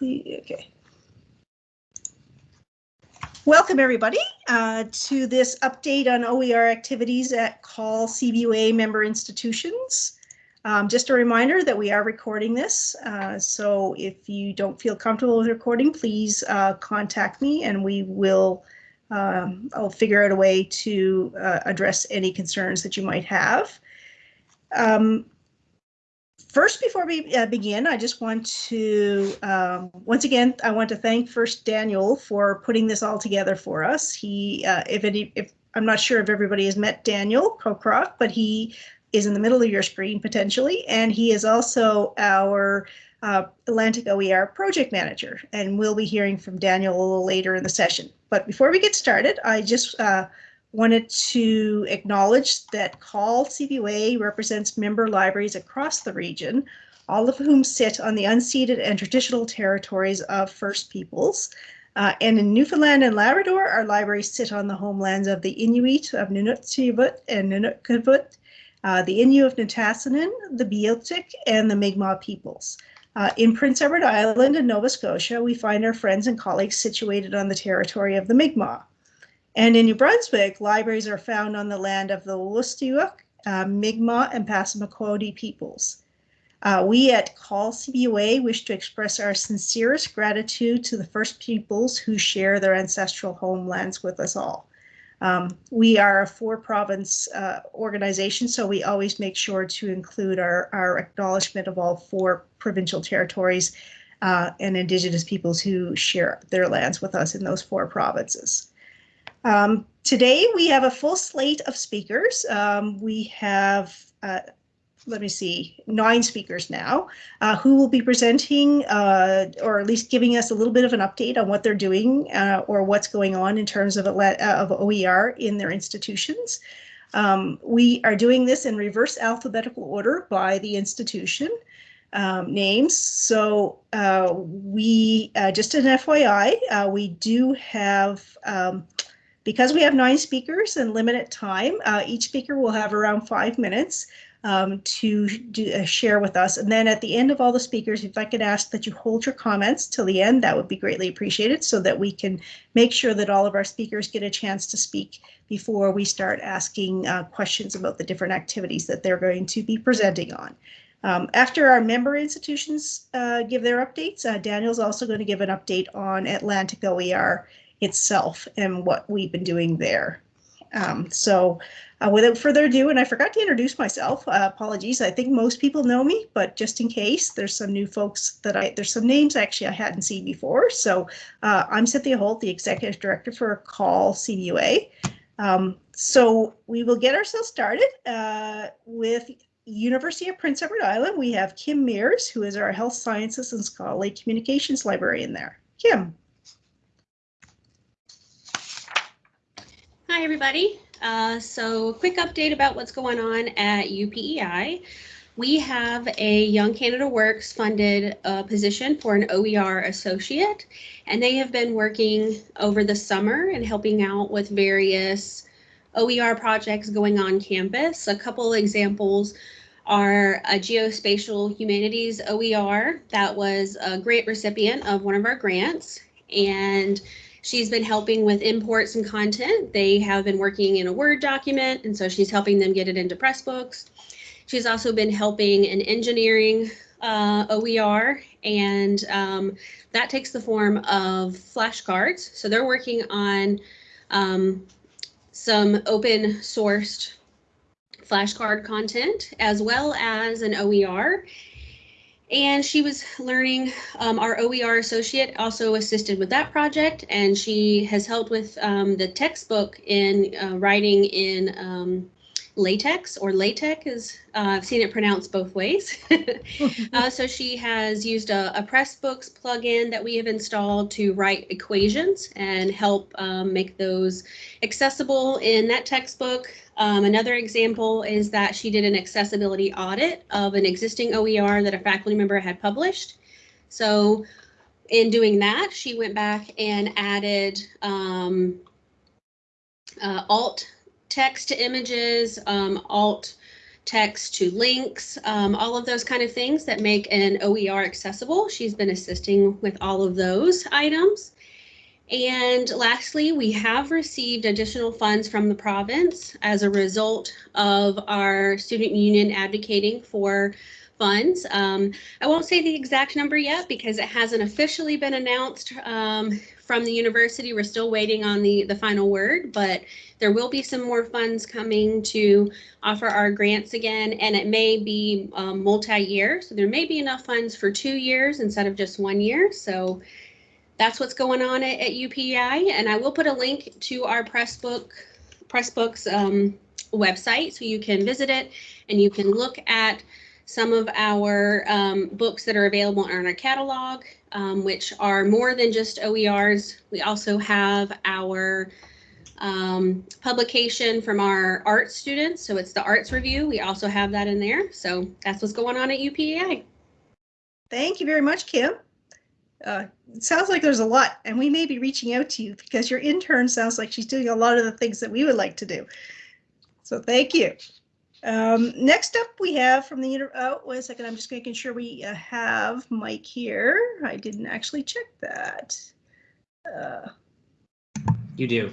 Okay. Welcome, everybody, uh, to this update on OER activities at CAUL CBUA member institutions. Um, just a reminder that we are recording this, uh, so if you don't feel comfortable with recording, please uh, contact me and we will um, I'll figure out a way to uh, address any concerns that you might have. Um, first, before we uh, begin, I just want to, um, once again, I want to thank first Daniel for putting this all together for us. He, uh, if any, if I'm not sure if everybody has met Daniel Kokrock, but he is in the middle of your screen potentially, and he is also our uh, Atlantic OER project manager, and we'll be hearing from Daniel a little later in the session. But before we get started, I just uh, wanted to acknowledge that CAUL CBUA represents member libraries across the region, all of whom sit on the unceded and traditional territories of First Peoples. Uh, and in Newfoundland and Labrador, our libraries sit on the homelands of the Inuit of Nunatsiavut and Nunavut, uh, the Innu of Nitassinan, the Beothuk, and the Mi'kmaq peoples. Uh, in Prince Edward Island and Nova Scotia, we find our friends and colleagues situated on the territory of the Mi'kmaq. And in New Brunswick, libraries are found on the land of the Wolastoq, uh, Mi'kmaq, and Passamaquoddy peoples. Uh, we at CAUL CBUA wish to express our sincerest gratitude to the First Peoples who share their ancestral homelands with us all. Um, we are a four province uh, organization, so we always make sure to include our, our acknowledgement of all four provincial territories uh, and Indigenous peoples who share their lands with us in those four provinces. Um, today we have a full slate of speakers. Um, we have uh, let me see, nine speakers now, uh, who will be presenting uh, or at least giving us a little bit of an update on what they're doing uh, or what's going on in terms of, uh, of OER in their institutions. Um, we are doing this in reverse alphabetical order by the institution um, names. So uh, we, uh, just an FYI, we do have um, because we have nine speakers and limited time, uh, each speaker will have around five minutes um, to do, uh, share with us. And then at the end of all the speakers, if I could ask that you hold your comments till the end, that would be greatly appreciated so that we can make sure that all of our speakers get a chance to speak before we start asking uh, questions about the different activities that they're going to be presenting on. Um, after our member institutions uh, give their updates, uh, Daniel's also going to give an update on Atlantic OER itself and what we've been doing there. Um, so uh, without further ado, and I forgot to introduce myself, uh, apologies. I think most people know me, but just in case, there's some new folks that I, there's some names actually I hadn't seen before. So uh, I'm Cynthia Holt, the Executive Director for CAUL CBUA. Um, so we will get ourselves started uh, with University of Prince Edward Island. We have Kim Mears, who is our Health Sciences and Scholarly Communications Librarian there. Kim. Hi, everybody. Uh, so quick update about what's going on at UPEI. We have a Young Canada Works funded uh, position for an OER associate, and they have been working over the summer and helping out with various OER projects going on campus. A couple examples are a geospatial humanities OER that was a grant recipient of one of our grants and She's been helping with imports and content. They have been working in a Word document, and so she's helping them get it into Pressbooks. She's also been helping in engineering uh, OER, and um, that takes the form of flashcards. So they're working on um, some open sourced flashcard content as well as an OER and she was learning um, our OER associate also assisted with that project and she has helped with um, the textbook in uh, writing in um, LaTeX or LaTeX is uh, I've seen it pronounced both ways. uh, so she has used a, a Pressbooks plugin that we have installed to write equations and help um, make those accessible in that textbook. Um, another example is that she did an accessibility audit of an existing OER that a faculty member had published. So in doing that, she went back and added um, uh, alt text to images, um, alt text to links, um, all of those kind of things that make an OER accessible. She's been assisting with all of those items. And lastly, we have received additional funds from the province as a result of our student union advocating for funds. Um, I won't say the exact number yet because it hasn't officially been announced um, from the university. We're still waiting on the, the final word, but there will be some more funds coming to offer our grants again, and it may be um, multi-year. So there may be enough funds for two years instead of just one year. So that's what's going on at, at UPEI. And I will put a link to our Pressbook, Pressbooks um, website so you can visit it and you can look at some of our um, books that are available in our catalog, um, which are more than just OERs. We also have our um, publication from our art students. So it's the arts review. We also have that in there. So that's what's going on at UPEI. Thank you very much, Kim. Uh, it sounds like there's a lot, and we may be reaching out to you because your intern sounds like she's doing a lot of the things that we would like to do. So thank you. Um, next up, we have from the, oh, wait a second, I'm just making sure we uh, have Mike here. I didn't actually check that. Uh, You do.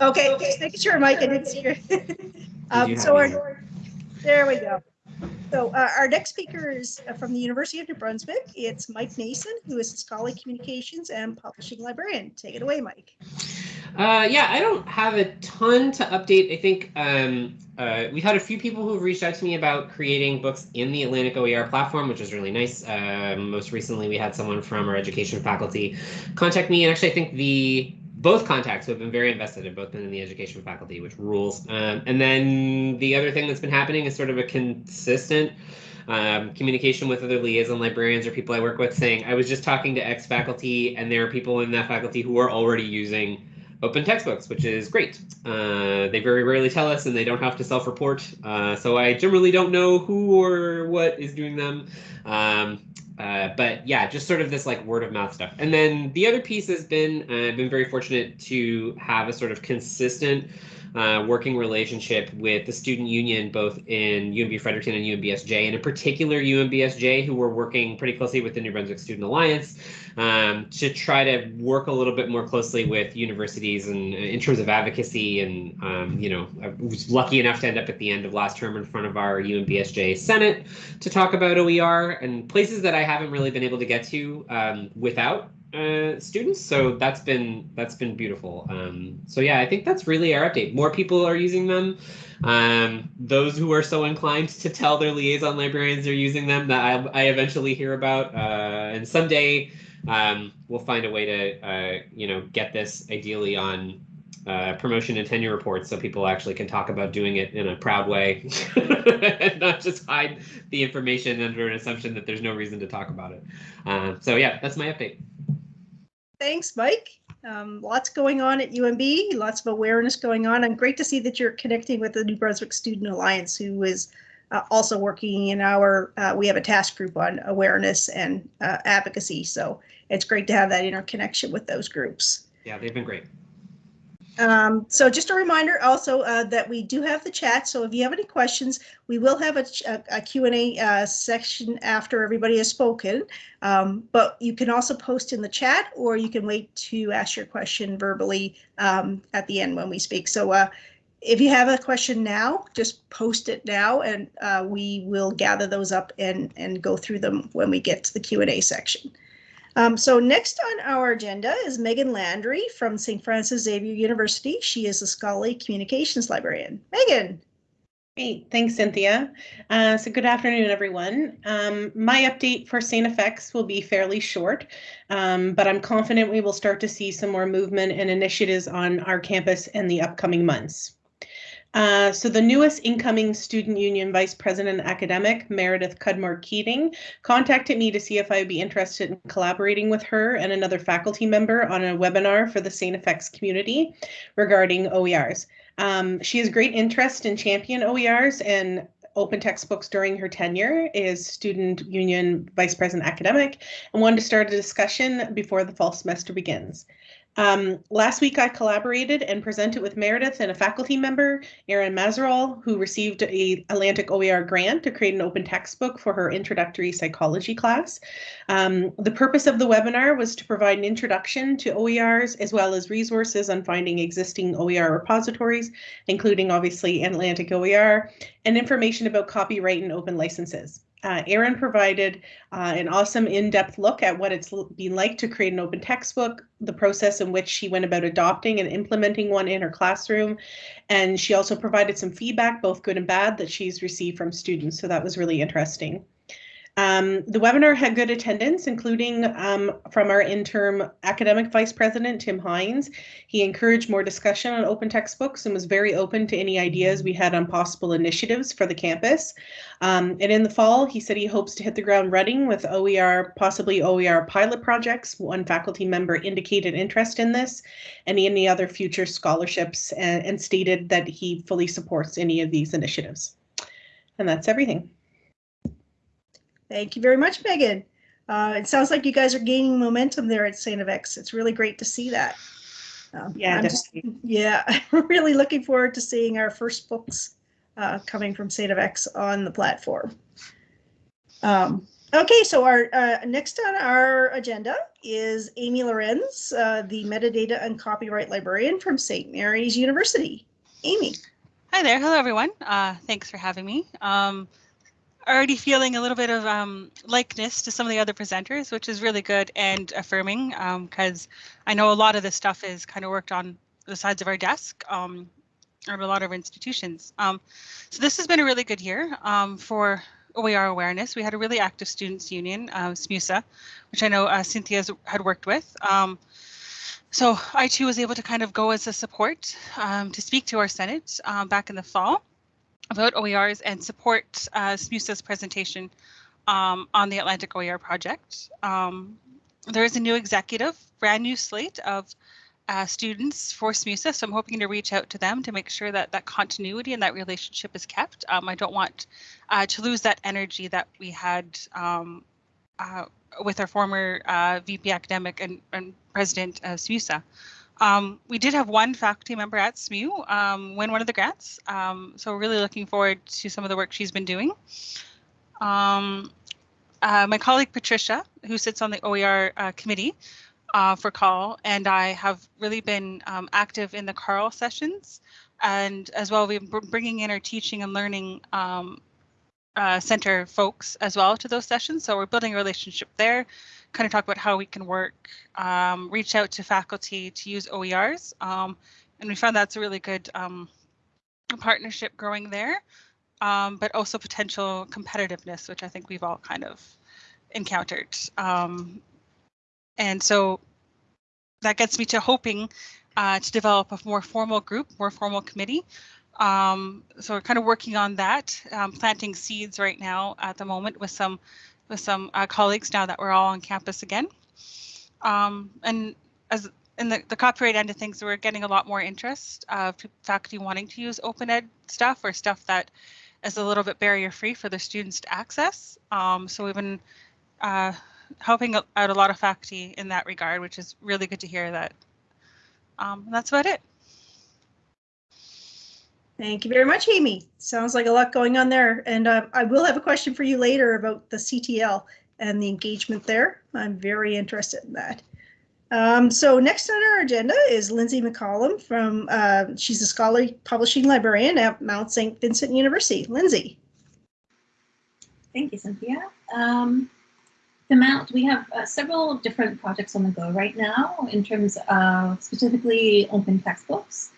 okay, okay, just making sure, Mike, I didn't see your. um, so our, there we go. So uh, our next speaker is uh, from the University of New Brunswick. It's Mike Nason, who is a scholarly communications and publishing librarian. Take it away, Mike. Uh, yeah, I don't have a ton to update. I think um, uh, we've had a few people who've reached out to me about creating books in the Atlantic OER platform, which is really nice. Um, most recently, we had someone from our education faculty contact me, and actually, I think the both contacts who have been very invested have both been in the education faculty, which rules. Um, and then the other thing that's been happening is sort of a consistent um, communication with other liaison librarians or people I work with saying, I was just talking to X faculty, and there are people in that faculty who are already using open textbooks, which is great. Uh, they very rarely tell us and they don't have to self-report. Uh, so I generally don't know who or what is doing them. Um, uh, but yeah, just sort of this like word of mouth stuff. And then the other piece has been, uh, I've been very fortunate to have a sort of consistent uh, working relationship with the student union, both in UNB Fredericton and UNBSJ, and in particular UNBSJ, who were working pretty closely with the New Brunswick Student Alliance um, to try to work a little bit more closely with universities and in terms of advocacy. And um, you know, I was lucky enough to end up at the end of last term in front of our UNBSJ Senate to talk about OER and places that I haven't really been able to get to um, without uh, students. So that's been that's been beautiful. Um, so yeah, I think that's really our update. More people are using them. Um, those who are so inclined to tell their liaison librarians they're using them that I, I eventually hear about. Uh, and someday um, we'll find a way to uh, you know get this ideally on uh, promotion and tenure reports so people actually can talk about doing it in a proud way and not just hide the information under an assumption that there's no reason to talk about it. Uh, so yeah, that's my update. Thanks, Mike. Um, lots going on at UNB, lots of awareness going on, and great to see that you're connecting with the New Brunswick Student Alliance, who is uh, also working in our, uh, we have a task group on awareness and uh, advocacy. So it's great to have that interconnection with those groups. Yeah, they've been great. Um, so just a reminder also uh, that we do have the chat. So if you have any questions, we will have a, a, a Q&A uh, section after everybody has spoken. Um, but you can also post in the chat or you can wait to ask your question verbally um, at the end when we speak. So uh, if you have a question now, just post it now and uh, we will gather those up and, and go through them when we get to the Q&A section. Um, so next on our agenda is Megan Landry from St. Francis Xavier University. She is a scholarly communications librarian. Megan. Great, thanks, Cynthia. Uh, so good afternoon, everyone. Um, my update for St. FX will be fairly short, um, but I'm confident we will start to see some more movement and initiatives on our campus in the upcoming months. Uh, so the newest incoming student union vice president academic, Meredith Cudmore Keating, contacted me to see if I would be interested in collaborating with her and another faculty member on a webinar for the St. FX community regarding OERs. Um, she has great interest in champion OERs and open textbooks during her tenure as student union vice president academic and wanted to start a discussion before the fall semester begins. Um, last week, I collaborated and presented with Meredith and a faculty member, Erin Mazerol, who received a Atlantic OER grant to create an open textbook for her introductory psychology class. Um, the purpose of the webinar was to provide an introduction to OERs as well as resources on finding existing OER repositories, including obviously Atlantic OER, and information about copyright and open licenses. Uh, Erin provided uh, an awesome in-depth look at what it's been like to create an open textbook, the process in which she went about adopting and implementing one in her classroom. And she also provided some feedback, both good and bad, that she's received from students. So that was really interesting. Um, the webinar had good attendance, including um, from our interim academic vice president, Tim Hines. He encouraged more discussion on open textbooks and was very open to any ideas we had on possible initiatives for the campus. Um, and in the fall, he said he hopes to hit the ground running with OER, possibly OER pilot projects. One faculty member indicated interest in this and any other future scholarships and, and stated that he fully supports any of these initiatives. And that's everything. Thank you very much, Megan. Uh, it sounds like you guys are gaining momentum there at St. X. It's really great to see that. Um, Yeah, I'm just- yeah, I'm really looking forward to seeing our first books uh, coming from St. X on the platform. Um, okay, so our uh, next on our agenda is Amy Lorenz, uh, the metadata and copyright librarian from St. Mary's University. Amy. Hi there. Hello, everyone. Uh, thanks for having me. Um, already feeling a little bit of um, likeness to some of the other presenters, which is really good and affirming because I know a lot of this stuff is kind of worked on the sides of our desk um, a lot of institutions. Um, so this has been a really good year um, for OER awareness. We had a really active students union, uh, SMUSA, which I know uh, had worked with. Um, so I too was able to kind of go as a support um, to speak to our Senate um, back in the fall about OERs and support uh, SMUSA's presentation um, on the Atlantic OER project. Um, there is a new executive, brand new slate of uh, students for SMUSA, so I'm hoping to reach out to them to make sure that that continuity and that relationship is kept. Um, I don't want uh, to lose that energy that we had um, uh, with our former uh, VP academic and, and president of SMUSA. Um, we did have one faculty member at SMU um, win one of the grants, um, so we're really looking forward to some of the work she's been doing. Um, uh, my colleague Patricia, who sits on the OER uh, committee uh, for CAUL, and I have really been um, active in the CARL sessions, and as well we've been bringing in our teaching and learning um, uh, center folks as well to those sessions. So we're building a relationship there, kind of talk about how we can work, um, reach out to faculty to use OERs. Um, and we found that's a really good um, partnership growing there, um, but also potential competitiveness, which I think we've all kind of encountered. Um, and so that gets me to hoping uh, to develop a more formal group, more formal committee um, so we're kind of working on that, planting seeds right now at the moment with some with some uh, colleagues now that we're all on campus again. Um, and as in the, the copyright end of things, we're getting a lot more interest of faculty wanting to use open ed stuff or stuff that is a little bit barrier free for the students to access. Um, so we've been uh, helping out a lot of faculty in that regard, which is really good to hear that. Um, that's about it. Thank you very much, Amy. Sounds like a lot going on there. And uh, I will have a question for you later about the CTL and the engagement there. I'm very interested in that. Um, so next on our agenda is Lindsay McCollum from, uh, she's a scholarly publishing librarian at Mount St. Vincent University. Lindsay. Thank you, Cynthia. Um, the Mount, we have uh, several different projects on the go right now in terms of specifically open textbooks.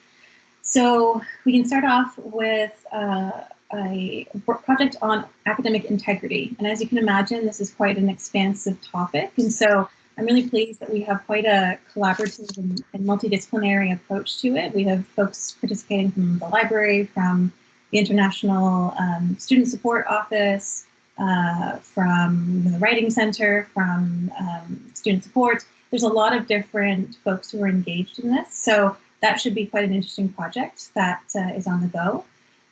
So we can start off with uh, a project on academic integrity. And as you can imagine, this is quite an expansive topic. And so I'm really pleased that we have quite a collaborative and, and multidisciplinary approach to it. We have folks participating from the library, from the International um, Student Support Office, uh, from the Writing Center, from um, Student Support. There's a lot of different folks who are engaged in this. So that should be quite an interesting project that uh, is on the go.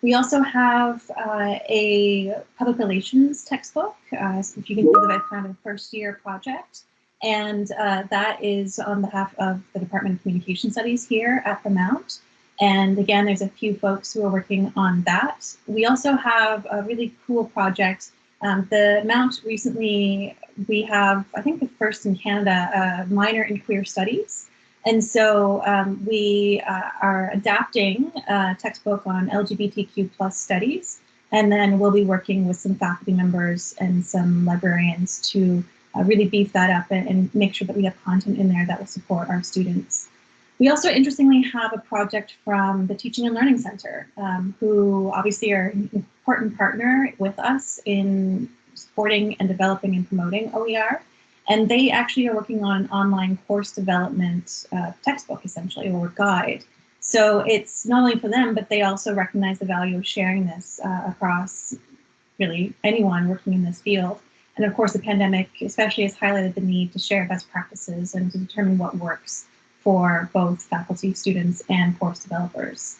We also have uh, a public relations textbook, uh, if you can think of it kind of first year project. and uh, that is on behalf of the Department of Communication Studies here at the Mount. And again, there's a few folks who are working on that. We also have a really cool project. Um, the Mount recently, we have, I think the first in Canada, a minor in queer studies. And so um, we uh, are adapting a textbook on LGBTQ plus studies. And then we'll be working with some faculty members and some librarians to uh, really beef that up and, and make sure that we have content in there that will support our students. We also interestingly have a project from the Teaching and Learning Center, um, who obviously are an important partner with us in supporting and developing and promoting OER. And they actually are working on an online course development uh, textbook, essentially, or guide. So it's not only for them, but they also recognize the value of sharing this uh, across really anyone working in this field. And of course, the pandemic especially has highlighted the need to share best practices and to determine what works for both faculty, students, and course developers.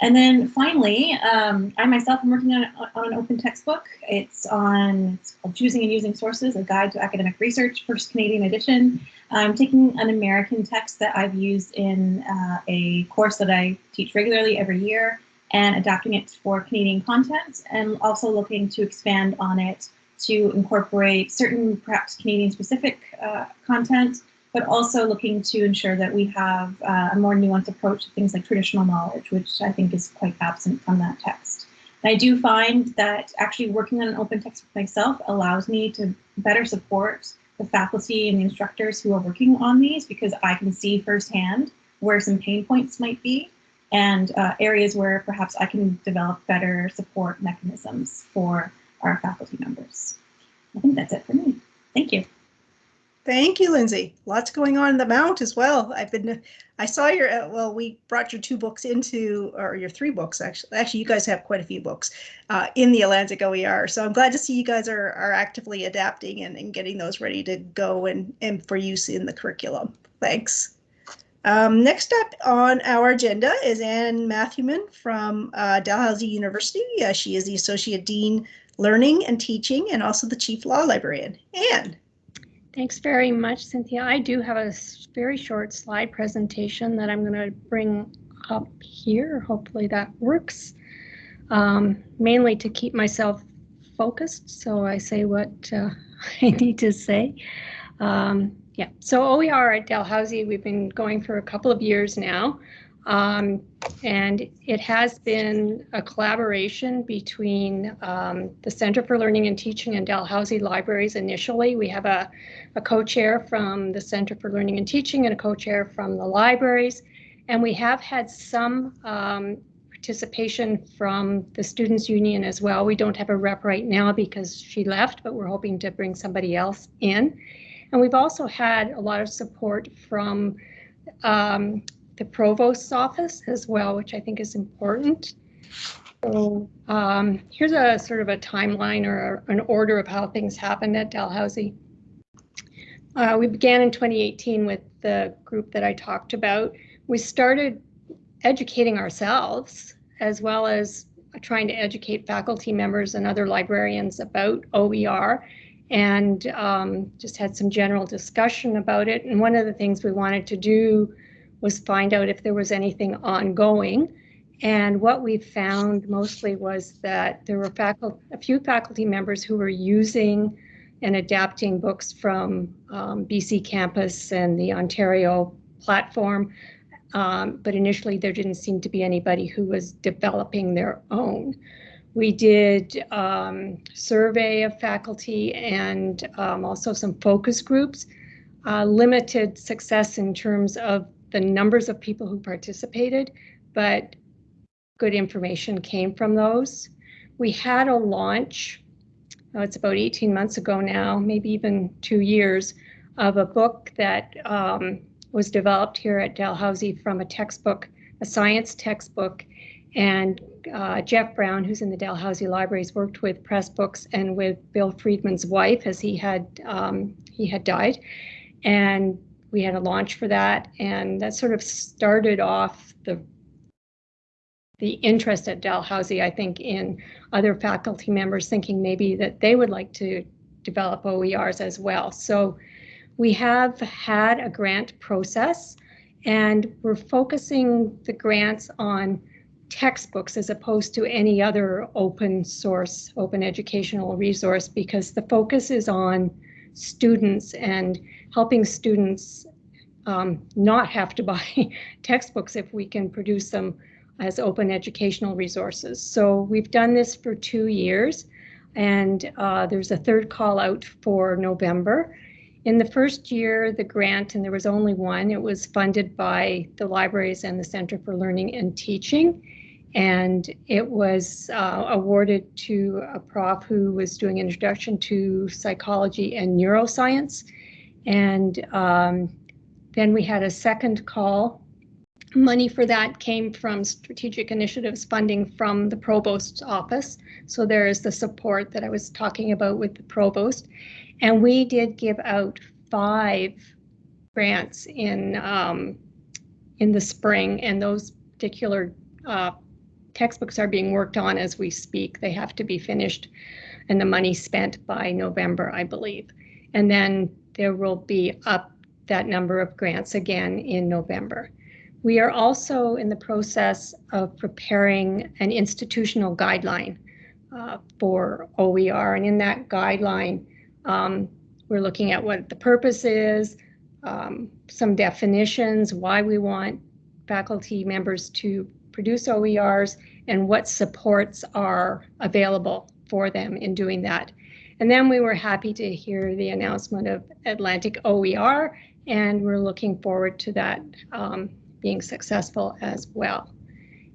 And then finally, um, I myself am working on, on an open textbook. It's on it's Choosing and Using Sources, a guide to academic research, first Canadian edition. I'm taking an American text that I've used in uh, a course that I teach regularly every year and adapting it for Canadian content and also looking to expand on it to incorporate certain perhaps Canadian specific uh, content, but also looking to ensure that we have uh, a more nuanced approach to things like traditional knowledge, which I think is quite absent from that text. And I do find that actually working on an open text myself allows me to better support the faculty and the instructors who are working on these because I can see firsthand where some pain points might be and uh, areas where perhaps I can develop better support mechanisms for our faculty members. I think that's it for me. Thank you. Thank you, Lindsay. Lots going on in the Mount as well. I've been, I saw your, uh, well, we brought your two books into, or your three books actually. Actually, you guys have quite a few books uh, in the Atlantic OER. So I'm glad to see you guys are, are actively adapting and, and getting those ready to go and, and for use in the curriculum. Thanks. Um, next up on our agenda is Anne Matthewman from uh, Dalhousie University. Uh, she is the Associate Dean Learning and Teaching and also the Chief Law Librarian. Anne. Thanks very much, Cynthia. I do have a very short slide presentation that I'm going to bring up here. Hopefully that works. Um, mainly to keep myself focused, so I say what uh, I need to say. Um, yeah, so OER at Dalhousie, we've been going for a couple of years now. Um, and it has been a collaboration between um, the Center for Learning and Teaching and Dalhousie Libraries initially. We have a, a co-chair from the Center for Learning and Teaching and a co-chair from the libraries. And we have had some um, participation from the Students Union as well. We don't have a rep right now because she left, but we're hoping to bring somebody else in. And we've also had a lot of support from um, the provost's office as well, which I think is important. So um, here's a sort of a timeline or an order of how things happened at Dalhousie. Uh, we began in 2018 with the group that I talked about. We started educating ourselves as well as trying to educate faculty members and other librarians about OER and um, just had some general discussion about it. And one of the things we wanted to do was find out if there was anything ongoing. And what we found mostly was that there were faculty, a few faculty members who were using and adapting books from um, BC campus and the Ontario platform. Um, but initially, there didn't seem to be anybody who was developing their own. We did um, survey of faculty and um, also some focus groups. Uh, limited success in terms of the numbers of people who participated, but good information came from those. We had a launch, oh, it's about 18 months ago now, maybe even two years, of a book that um, was developed here at Dalhousie from a textbook, a science textbook. And uh, Jeff Brown, who's in the Dalhousie Libraries, worked with Pressbooks and with Bill Friedman's wife as he had um, he had died, and we had a launch for that, and that sort of started off the the interest at Dalhousie, I think, in other faculty members thinking maybe that they would like to develop OERs as well. So we have had a grant process and we're focusing the grants on textbooks as opposed to any other open source, open educational resource because the focus is on students and helping students um, not have to buy textbooks if we can produce them as open educational resources. So we've done this for two years and uh, there's a third call out for November. In the first year, the grant, and there was only one, it was funded by the libraries and the Center for Learning and Teaching. And it was uh, awarded to a prof who was doing introduction to psychology and neuroscience. And um, then we had a second call. Money for that came from strategic initiatives funding from the provost's office. So there is the support that I was talking about with the provost. And we did give out five grants in um, in the spring, and those particular uh, textbooks are being worked on as we speak. They have to be finished and the money spent by November, I believe. And then there will be up that number of grants again in November. We are also in the process of preparing an institutional guideline uh, for OER. And in that guideline, um, we're looking at what the purpose is, um, some definitions, why we want faculty members to produce OERs, and what supports are available for them in doing that. And then we were happy to hear the announcement of Atlantic OER, and we're looking forward to that um, being successful as well.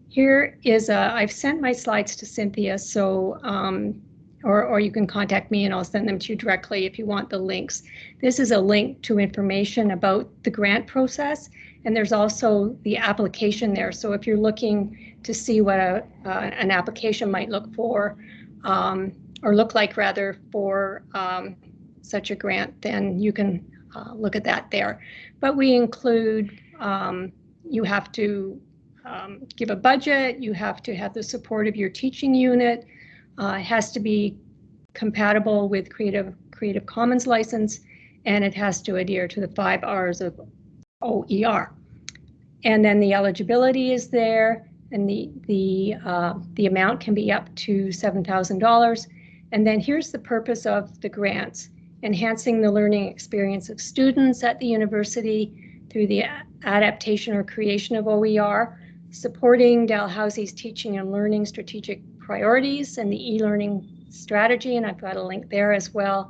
Here is a, I've sent my slides to Cynthia, so um, or, or you can contact me and I'll send them to you directly if you want the links. This is a link to information about the grant process and there's also the application there. So if you're looking to see what a, uh, an application might look for um, or look like rather for um, such a grant, then you can uh, look at that there. But we include, um, you have to um, give a budget, you have to have the support of your teaching unit, uh, it has to be compatible with Creative Creative Commons license, and it has to adhere to the five R's of OER. And then the eligibility is there, and the the uh, the amount can be up to seven thousand dollars. And then here's the purpose of the grants: enhancing the learning experience of students at the university through the adaptation or creation of OER, supporting Dalhousie's teaching and learning strategic priorities and the e-learning strategy, and I've got a link there as well.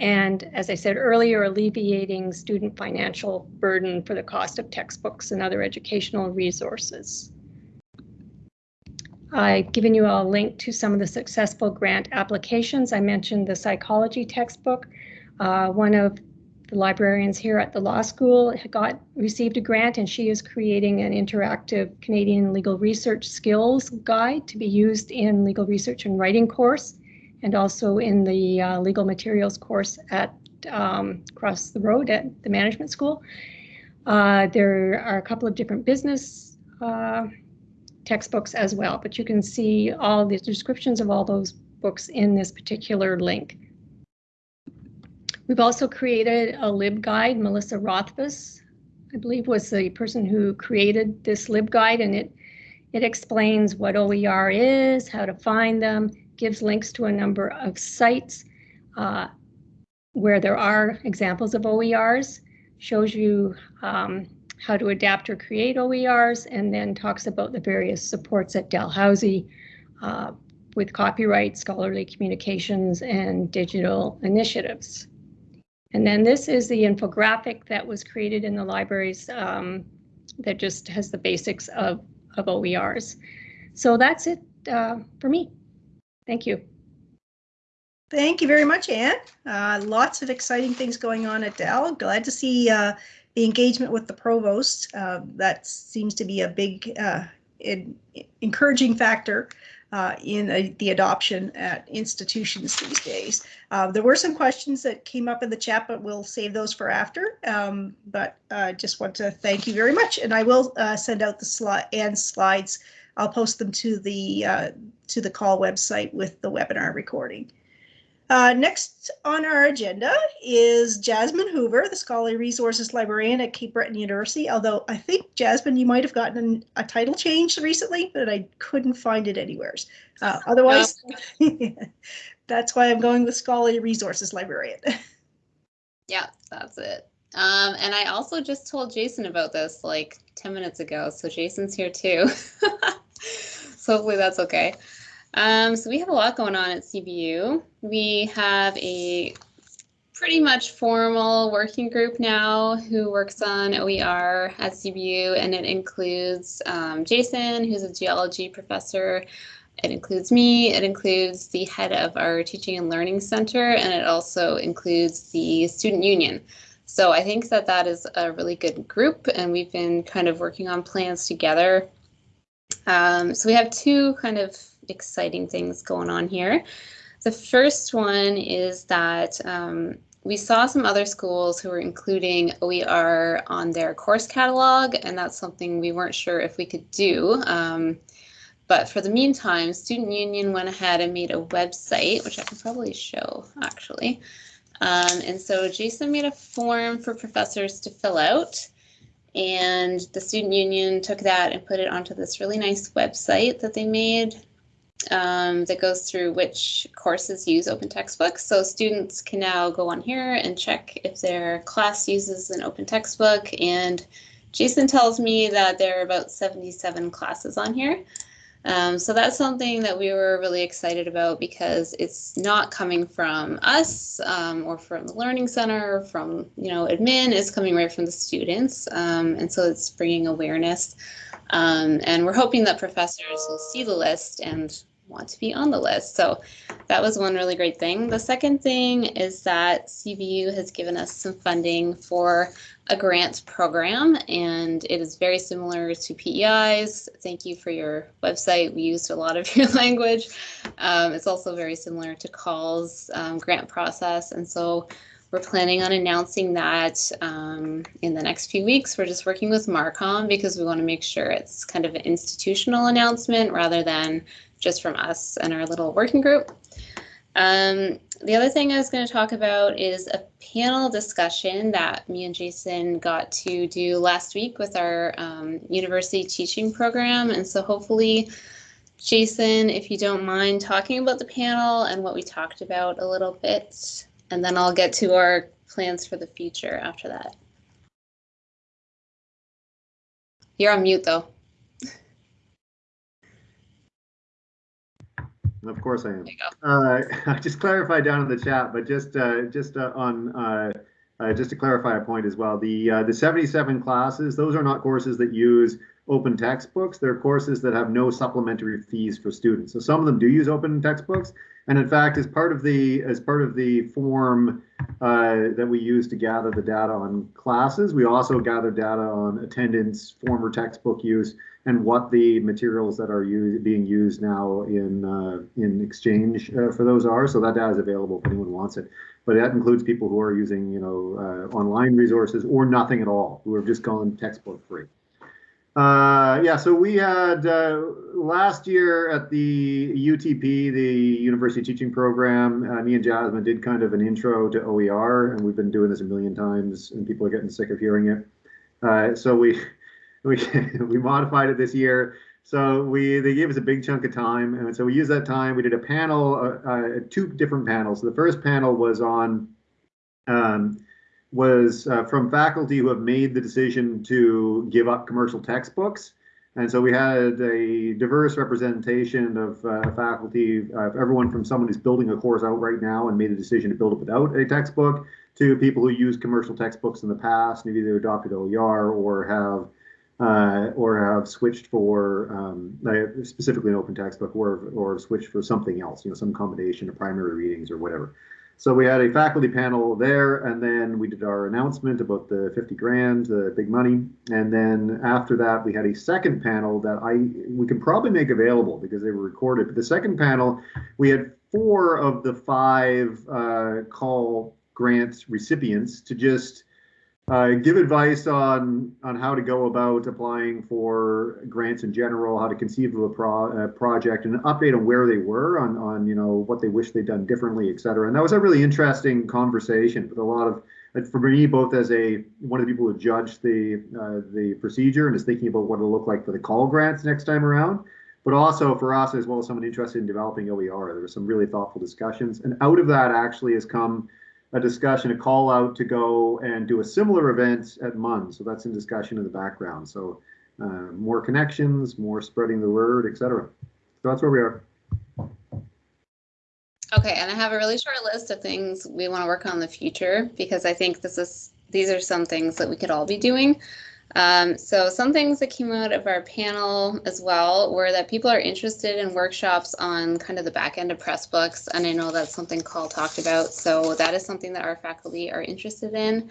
And as I said earlier, alleviating student financial burden for the cost of textbooks and other educational resources. I've given you a link to some of the successful grant applications. I mentioned the psychology textbook. Uh, one of the librarians here at the law school got received a grant and she is creating an interactive Canadian legal research skills guide to be used in legal research and writing course and also in the uh, legal materials course at um, across the road at the management school. Uh, there are a couple of different business uh, textbooks as well, but you can see all the descriptions of all those books in this particular link. We've also created a LibGuide. Melissa Rothfuss, I believe, was the person who created this LibGuide, and it it explains what OER is, how to find them, gives links to a number of sites uh, where there are examples of OERs, shows you um, how to adapt or create OERs, and then talks about the various supports at Dalhousie uh, with copyright, scholarly communications, and digital initiatives. And then this is the infographic that was created in the libraries um, that just has the basics of, of OERs. So that's it uh, for me. Thank you. Thank you very much, Anne. Uh, lots of exciting things going on at Dal. Glad to see uh, the engagement with the provost. Uh, that seems to be a big uh, in, encouraging factor uh, in the adoption at institutions these days. Uh, there were some questions that came up in the chat, but we'll save those for after. Um, but I just want to thank you very much, and I will uh, send out the slide and slides. I'll post them to the uh, to the CAUL website with the webinar recording. Uh, next on our agenda is Jasmine Hoover, the Scholarly Resources Librarian at Cape Breton University. Although I think, Jasmine, you might have gotten a title change recently, but I couldn't find it anywhere. Uh, otherwise, that's why I'm going with Scholarly Resources Librarian. Yeah, that's it. Um, and I also just told Jason about this like 10 minutes ago. So Jason's here too. so hopefully that's okay. Um, so we have a lot going on at CBU. We have a pretty much formal working group now who works on OER at CBU, and it includes um, Jason, who's a geology professor. It includes me, it includes the head of our teaching and learning center, and it also includes the student union. So I think that that is a really good group, and we've been kind of working on plans together. Um, so we have two kind of exciting things going on here. The first one is that um, we saw some other schools who were including OER on their course catalog, and that's something we weren't sure if we could do. Um, but for the meantime, Student Union went ahead and made a website, which I can probably show actually. Um, and so Jason made a form for professors to fill out. And the Student Union took that and put it onto this really nice website that they made um, that goes through which courses use open textbooks. So students can now go on here and check if their class uses an open textbook. And Jason tells me that there are about 77 classes on here. Um, so that's something that we were really excited about because it's not coming from us um, or from the Learning Center or from, you know, admin, it's coming right from the students. Um, and so it's bringing awareness. Um, and we're hoping that professors will see the list and want to be on the list. So that was one really great thing. The second thing is that CBU has given us some funding for a grant program and it is very similar to PEI's. Thank you for your website. We used a lot of your language. Um, it's also very similar to CAUL's um, grant process. And so we're planning on announcing that um, in the next few weeks. We're just working with Marcom because we want to make sure it's kind of an institutional announcement rather than just from us and our little working group. Um, the other thing I was going to talk about is a panel discussion that me and Jason got to do last week with our um, university teaching program. And so hopefully, Jason, if you don't mind talking about the panel and what we talked about a little bit, and then I'll get to our plans for the future after that. You're on mute though. Of course I am. Uh, I just clarified down in the chat, but just uh, just uh, on uh, uh, just to clarify a point as well. The uh, the 77 classes, those are not courses that use open textbooks. They're courses that have no supplementary fees for students. So some of them do use open textbooks, and in fact, as part of the as part of the form uh, that we use to gather the data on classes, we also gather data on attendance, former textbook use, and what the materials that are being used now in uh, in exchange uh, for those are. So that data is available if anyone wants it. But that includes people who are using, you know, uh, online resources or nothing at all, who have just gone textbook free. Uh, yeah, so we had uh, last year at the UTP, the University Teaching Program, uh, me and Jasmine did kind of an intro to OER, and we've been doing this a million times, and people are getting sick of hearing it. So we we we modified it this year. So we they gave us a big chunk of time, and so we used that time. We did a panel, uh, uh, two different panels. So the first panel was on um, was uh, from faculty who have made the decision to give up commercial textbooks. And so we had a diverse representation of uh, faculty, uh, everyone from someone who's building a course out right now and made a decision to build it without a textbook, to people who used commercial textbooks in the past, maybe they adopted OER or have uh, or have switched for um, specifically an open textbook or or switched for something else, you know, some combination of primary readings or whatever. So we had a faculty panel there, and then we did our announcement about the 50 grand, the big money. And then after that, we had a second panel that I we can probably make available because they were recorded. But the second panel, we had four of the five uh, CAUL grant recipients to just uh, give advice on on how to go about applying for grants in general, how to conceive of a pro, project, and an update on where they were, on on you know what they wish they'd done differently, et cetera. And that was a really interesting conversation with a lot of for me, both as a one of the people who judged the uh, the procedure and is thinking about what it'll look like for the CAUL grants next time around, but also for us as well as someone interested in developing OER. There were some really thoughtful discussions, and out of that actually has come a discussion, a call out to go and do a similar event at MUN. So that's in discussion in the background. So uh, more connections, more spreading the word, etc. So that's where we are. Okay, and I have a really short list of things we want to work on in the future because I think this is these are some things that we could all be doing. Um, so some things that came out of our panel as well were that people are interested in workshops on kind of the back end of Pressbooks, and I know that's something CAUL talked about. So that is something that our faculty are interested in.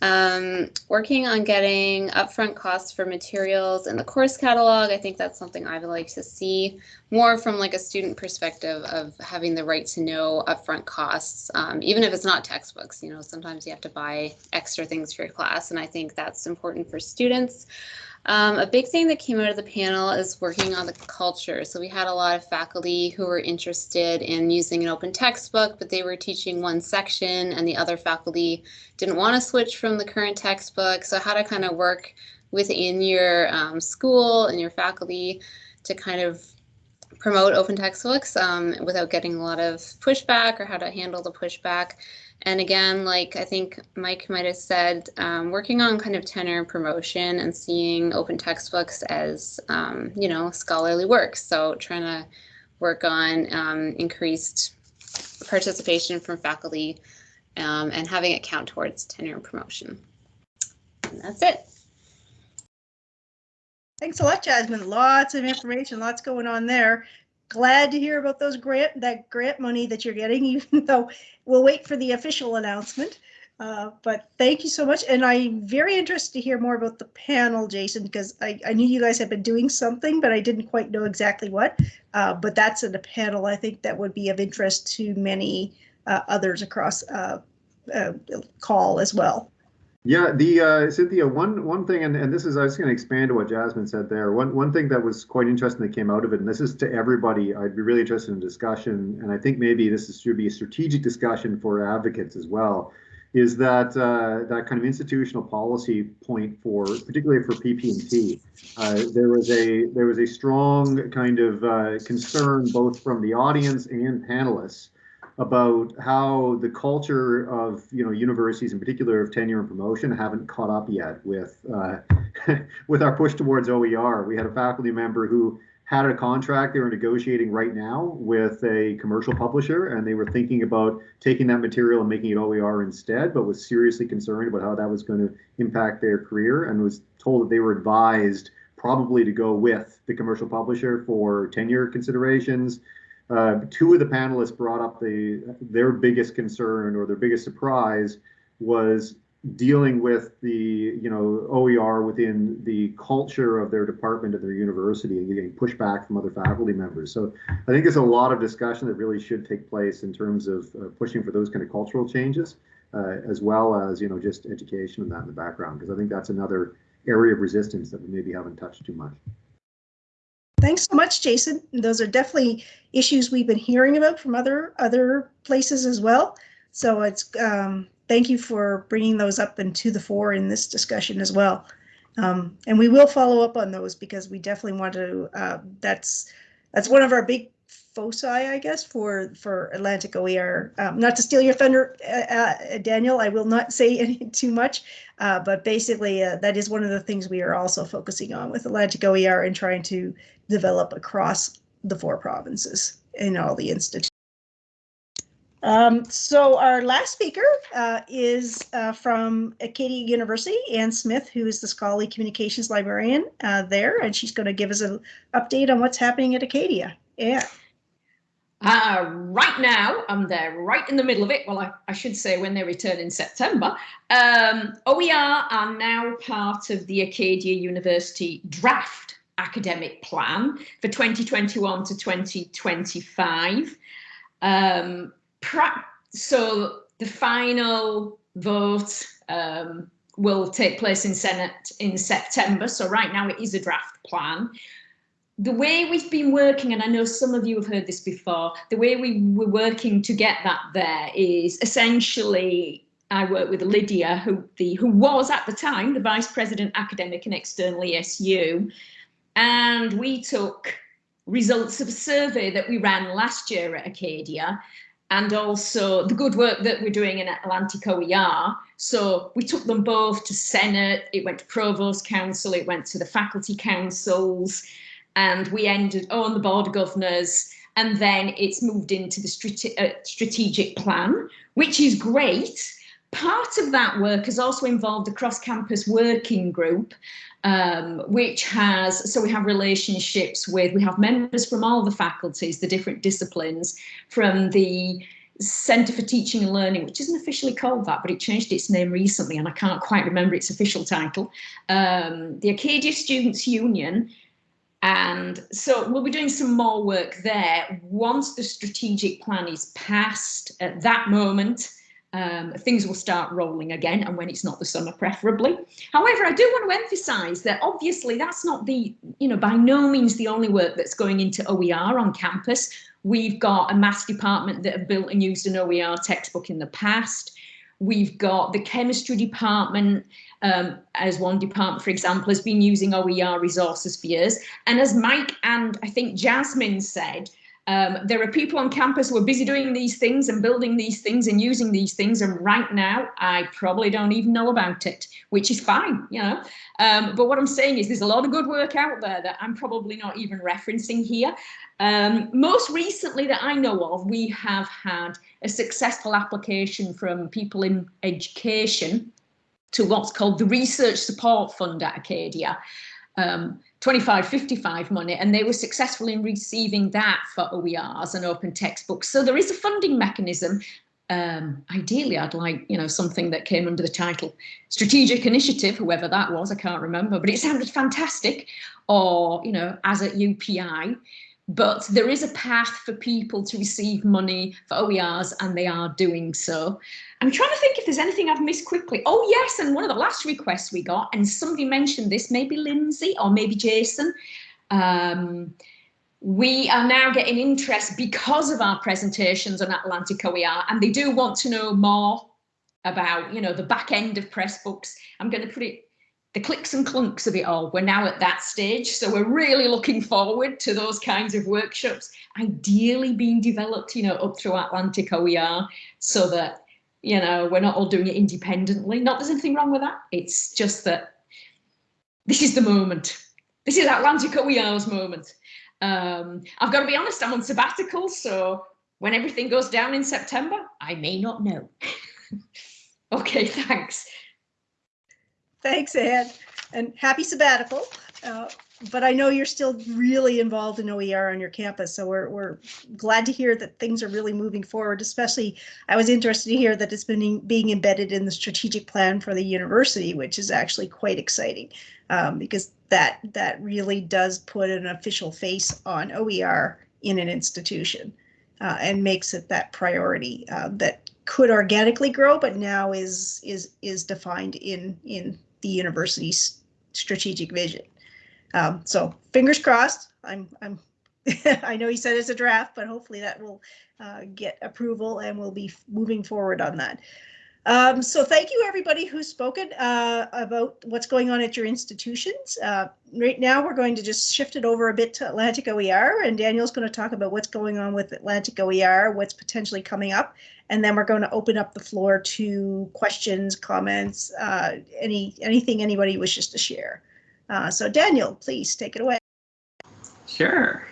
Um, working on getting upfront costs for materials in the course catalog. I think that's something I would like to see more from like a student perspective of having the right to know upfront costs, um, even if it's not textbooks. You know, sometimes you have to buy extra things for your class, and I think that's important for students. Um, a big thing that came out of the panel is working on the culture. So we had a lot of faculty who were interested in using an open textbook, but they were teaching one section and the other faculty didn't want to switch from the current textbook. So how to kind of work within your um, school and your faculty to kind of promote open textbooks um, without getting a lot of pushback or how to handle the pushback. And again, like I think Mike might have said, um, working on kind of tenure promotion and seeing open textbooks as, um, you know, scholarly work. So trying to work on um, increased participation from faculty um, and having it count towards tenure promotion. And that's it. Thanks a lot, Jasmine. Lots of information, lots going on there glad to hear about those grant that grant money that you're getting, even though we'll wait for the official announcement. Uh, but thank you so much. And I'm very interested to hear more about the panel, Jason, because I, I knew you guys had been doing something, but I didn't quite know exactly what. Uh, but that's in a panel I think that would be of interest to many uh, others across uh, uh, CAUL as well. Yeah, the uh, Cynthia, one one thing, and, and this is I was going to expand to what Jasmine said there. One one thing that was quite interesting that came out of it, and this is to everybody. I'd be really interested in discussion, and I think maybe this is, should be a strategic discussion for advocates as well. Is that uh, that kind of institutional policy point for particularly for PP&T? Uh, there was a there was a strong kind of uh, concern both from the audience and panelists about how the culture of you know universities in particular of tenure and promotion haven't caught up yet with uh, with our push towards OER. We had a faculty member who had a contract they were negotiating right now with a commercial publisher and they were thinking about taking that material and making it OER instead, but was seriously concerned about how that was going to impact their career and was told that they were advised probably to go with the commercial publisher for tenure considerations uh, two of the panelists brought up the their biggest concern or their biggest surprise was dealing with the you know OER within the culture of their department at their university and getting pushback from other faculty members. So I think there's a lot of discussion that really should take place in terms of uh, pushing for those kind of cultural changes, uh, as well as you know just education and that in the background, because I think that's another area of resistance that we maybe haven't touched too much. Thanks so much, Jason. Those are definitely issues we've been hearing about from other other places as well. So it's um, thank you for bringing those up and to the fore in this discussion as well. Um, and we will follow up on those because we definitely want to. Uh, that's that's one of our big foci, I guess, for for Atlantic OER. Um, not to steal your thunder, uh, uh, Daniel, I will not say any too much, uh, but basically uh, that is one of the things we are also focusing on with Atlantic OER and trying to develop across the four provinces in all the institutions. Um, so our last speaker uh, is uh, from Acadia University, Anne Smith, who is the scholarly communications librarian uh, there, and she's going to give us an update on what's happening at Acadia. Yeah. Uh, right now, I'm there right in the middle of it. Well, I, I should say when they return in September. Um, OER are now part of the Acadia University draft academic plan for 2021 to 2025. Um, so the final vote um, will take place in Senate in September. So right now it is a draft plan. The way we've been working, and I know some of you have heard this before, the way we were working to get that there is essentially I work with Lydia, who the who was at the time the vice president academic and external ESU, and we took results of a survey that we ran last year at Acadia and also the good work that we're doing in Atlantic OER. So we took them both to Senate, it went to Provost Council, it went to the faculty councils, and we ended on the Board of Governors, and then it's moved into the strate uh, strategic plan, which is great. Part of that work has also involved a cross-campus working group, um, which has, so we have relationships with, we have members from all the faculties, the different disciplines, from the Centre for Teaching and Learning, which isn't officially called that, but it changed its name recently and I can't quite remember its official title, um, the Acadia Students' Union. And so we'll be doing some more work there once the strategic plan is passed at that moment um, things will start rolling again and when it's not the summer preferably. However, I do want to emphasize that obviously that's not the, you know, by no means the only work that's going into OER on campus. We've got a maths department that have built and used an OER textbook in the past. We've got the chemistry department um, as one department, for example, has been using OER resources for years. And as Mike and I think Jasmine said, um, there are people on campus who are busy doing these things and building these things and using these things. And right now, I probably don't even know about it, which is fine, you know. Um, but what I'm saying is there's a lot of good work out there that I'm probably not even referencing here. Um, most recently that I know of, we have had a successful application from people in education to what's called the Research Support Fund at Acadia. Um, 2555 money and they were successful in receiving that for OERs and open textbooks. So there is a funding mechanism. Um, ideally, I'd like, you know, something that came under the title strategic initiative, whoever that was, I can't remember, but it sounded fantastic or, you know, as at UPEI. But there is a path for people to receive money for OERs and they are doing so. I'm trying to think if there's anything I've missed quickly. Oh, yes, and one of the last requests we got, and somebody mentioned this, maybe Lindsay or maybe Jason, um, we are now getting interest because of our presentations on Atlantic OER, and they do want to know more about, you know, the back end of Pressbooks. I'm going to put it, the clicks and clunks of it all. We're now at that stage, so we're really looking forward to those kinds of workshops, ideally being developed, you know, up through Atlantic OER, so that you know, we're not all doing it independently. Not there's anything wrong with that. It's just that this is the moment. This is Atlantic OER's moment. Um, I've got to be honest, I'm on sabbatical, so when everything goes down in September, I may not know. okay, thanks. Thanks, Anne, and happy sabbatical. Uh, but I know you're still really involved in OER on your campus, so we're, we're glad to hear that things are really moving forward, especially I was interested to hear that it's been being embedded in the strategic plan for the university, which is actually quite exciting um, because that that really does put an official face on OER in an institution uh, and makes it that priority uh, that could organically grow, but now is is is defined in in the university's strategic vision. Um, so fingers crossed. I'm, I'm, I know he said it's a draft, but hopefully that will uh, get approval and we'll be moving forward on that. Um, so thank you everybody who's spoken uh, about what's going on at your institutions. Uh, right now we're going to just shift it over a bit to Atlantic OER and Daniel's going to talk about what's going on with Atlantic OER, what's potentially coming up, and then we're going to open up the floor to questions, comments, uh, any anything anybody wishes to share. Uh, so Daniel, please take it away. Sure.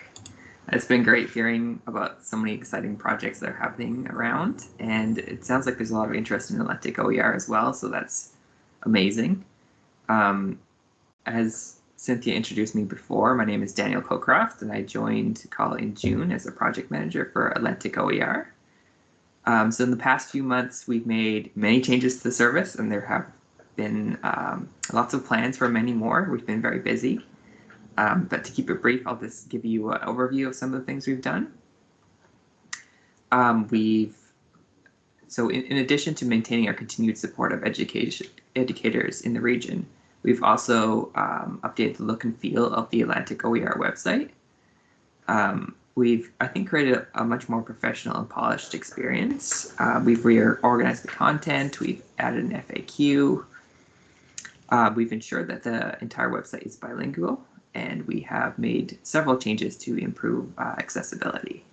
It's been great hearing about so many exciting projects that are happening around, and it sounds like there's a lot of interest in Atlantic OER as well, so that's amazing. Um, as Cynthia introduced me before, my name is Daniel Cocroft, and I joined CAUL in June as a project manager for Atlantic OER. Um, so in the past few months, we've made many changes to the service, and there have been um, lots of plans for many more. We've been very busy. Um, but to keep it brief, I'll just give you an overview of some of the things we've done. Um, we've so in, in addition to maintaining our continued support of education educators in the region, we've also um, updated the look and feel of the Atlantic OER website. Um, we've, I think, created a, a, much more professional and polished experience. Uh, we've reorganized the content, we've added an FAQ, uh, we've ensured that the entire website is bilingual, and we have made several changes to improve uh, accessibility.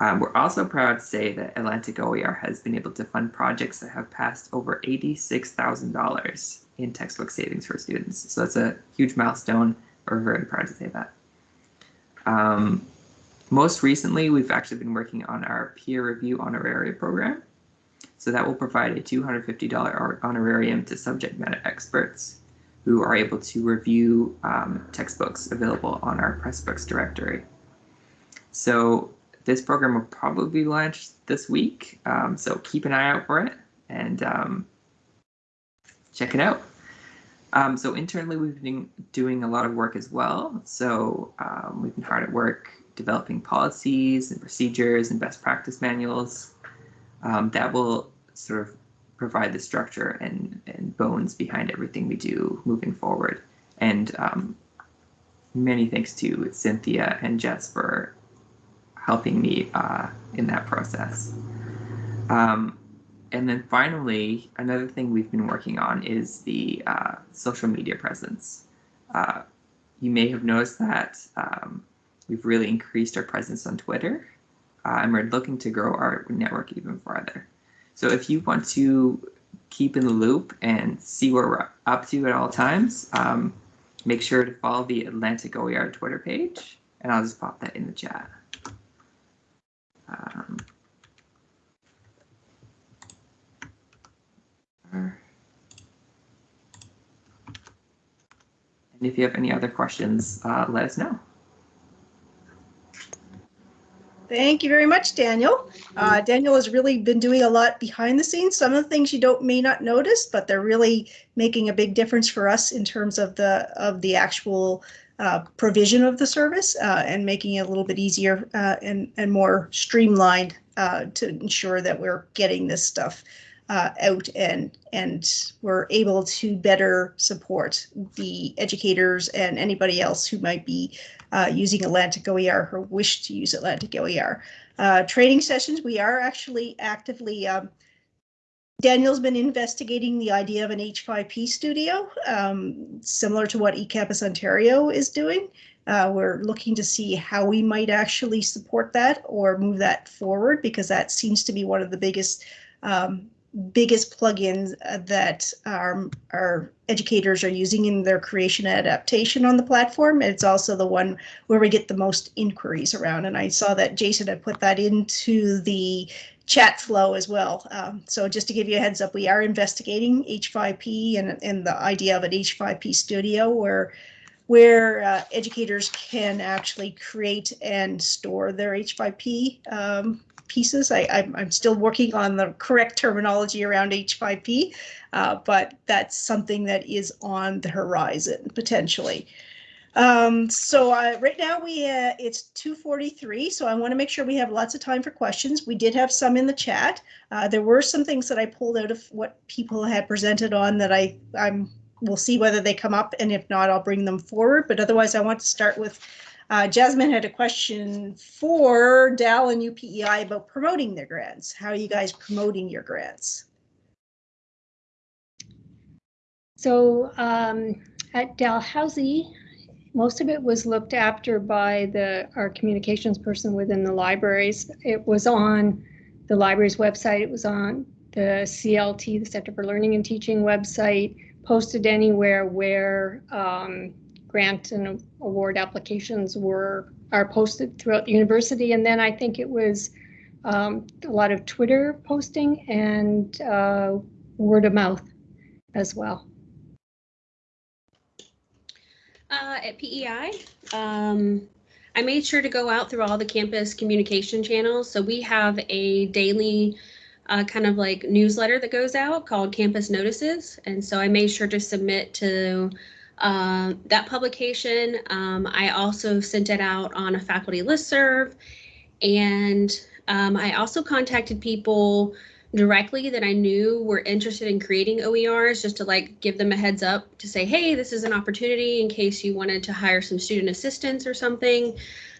Um, we're also proud to say that Atlantic OER has been able to fund projects that have passed over $86,000 in textbook savings for students. So that's a huge milestone. We're very proud to say that. Um, most recently, we've actually been working on our peer review honoraria program. So that will provide a $250 honorarium to subject matter experts who are able to review um, textbooks available on our Pressbooks directory. So this program will probably be launched this week, um, so keep an eye out for it and um, check it out. Um, so internally, we've been doing a lot of work as well. So um, we've been hard at work developing policies and procedures and best practice manuals um, that will sort of provide the structure and, and bones behind everything we do moving forward. And um, many thanks to Cynthia and Jess for helping me uh, in that process. Um, and then finally, another thing we've been working on is the uh, social media presence. Uh, you may have noticed that um, we've really increased our presence on Twitter, uh, and we're looking to grow our network even further. So if you want to keep in the loop and see where we're up to at all times, um, make sure to follow the Atlantic OER Twitter page, and I'll just pop that in the chat. Um, and if you have any other questions, uh, let us know. Thank you very much, Daniel. Uh, Daniel has really been doing a lot behind the scenes. Some of the things you don't may not notice, but they're really making a big difference for us in terms of the of the actual uh, provision of the service uh, and making it a little bit easier uh, and, and more streamlined uh, to ensure that we're getting this stuff uh, out and and we're able to better support the educators and anybody else who might be uh, using Atlantic OER her wish to use Atlantic OER. training sessions, we are actually actively um, Daniel's been investigating the idea of an H5P studio, um, similar to what eCampus Ontario is doing. Uh, we're looking to see how we might actually support that or move that forward because that seems to be one of the biggest um, biggest plugins uh, that our, our educators are using in their creation adaptation on the platform. It's also the one where we get the most inquiries around. And I saw that Jason had put that into the chat flow as well. Um, so just to give you a heads up, we are investigating H5P and, and the idea of an H5P studio where where uh, educators can actually create and store their H5P um, pieces. I, am still working on the correct terminology around H5P, uh, but that's something that is on the horizon potentially. Um, so uh, right now we uh, it's 2:43, so I want to make sure we have lots of time for questions. We did have some in the chat. Uh, there were some things that I pulled out of what people had presented on that I I'm we'll see whether they come up, and if not, I'll bring them forward. But otherwise, I want to start with uh, Jasmine had a question for Dal and UPEI about promoting their grants. How are you guys promoting your grants? So um, at Dalhousie, most of it was looked after by the our communications person within the libraries. It was on the library's website. It was on the CLT, the Center for Learning and Teaching website, posted anywhere where um, grant and award applications were are posted throughout the university. And then I think it was um, a lot of Twitter posting and uh, word of mouth as well. uh, at PEI. Um, I made sure to go out through all the campus communication channels. So we have a daily uh, kind of like newsletter that goes out called Campus Notices. And so I made sure to submit to uh, that publication. Um, I also sent it out on a faculty list serve. And Um, I also contacted people directly that I knew were interested in creating OERs just to like give them a heads up to say, hey, this is an opportunity in case you wanted to hire some student assistants or something.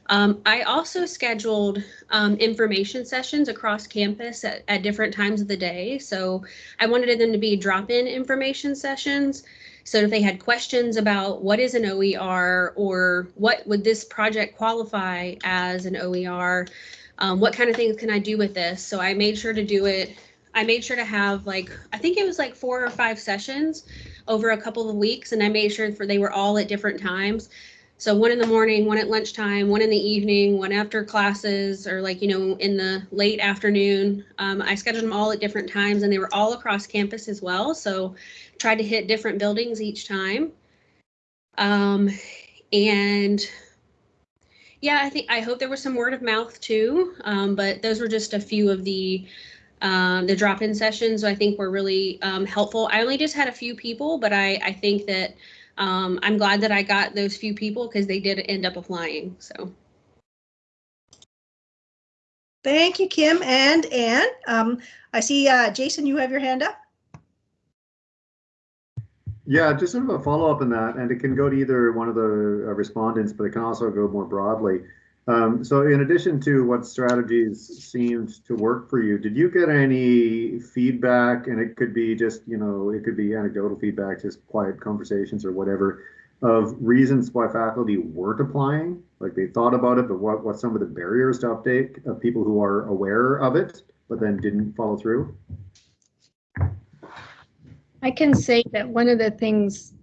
Um, I also scheduled um, information sessions across campus at, at different times of the day. So I wanted them to be drop-in information sessions. So if they had questions about what is an OER or what would this project qualify as an OER, um, what kind of things can I do with this? So I made sure to do it. I made sure to have like, I think it was like four or five sessions over a couple of weeks and I made sure for they were all at different times. So one in the morning, one at lunchtime, one in the evening, one after classes, or like, you know, in the late afternoon. Um, I scheduled them all at different times and they were all across campus as well. So tried to hit different buildings each time. Um, and yeah, I think I hope there was some word of mouth too. Um, but those were just a few of the um, the drop-in sessions. I think were really um, helpful. I only just had a few people, but I I think that um, I'm glad that I got those few people because they did end up applying. So. Thank you, Kim and Ann. Um, I see, uh, Jason, you have your hand up. Yeah, just sort of a follow-up on that, and it can go to either one of the uh, respondents, but it can also go more broadly. Um, so in addition to what strategies seemed to work for you, did you get any feedback, and it could be just, you know, it could be anecdotal feedback, just quiet conversations or whatever, of reasons why faculty weren't applying? Like they thought about it, but what, what some of the barriers to update of people who are aware of it, but then didn't follow through? I can say that one of the things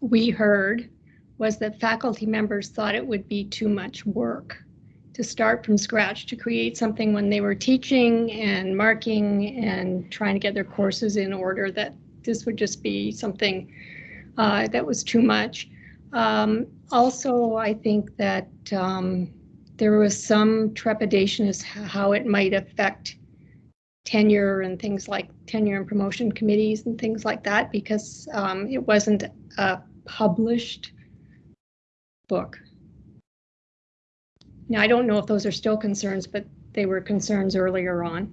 we heard was that faculty members thought it would be too much work to start from scratch to create something when they were teaching and marking and trying to get their courses in order that this would just be something uh, that was too much. Um, also, I think that um, there was some trepidation as how it might affect tenure and things like tenure and promotion committees and things like that because um, it wasn't a published book. Now, I don't know if those are still concerns, but they were concerns earlier on.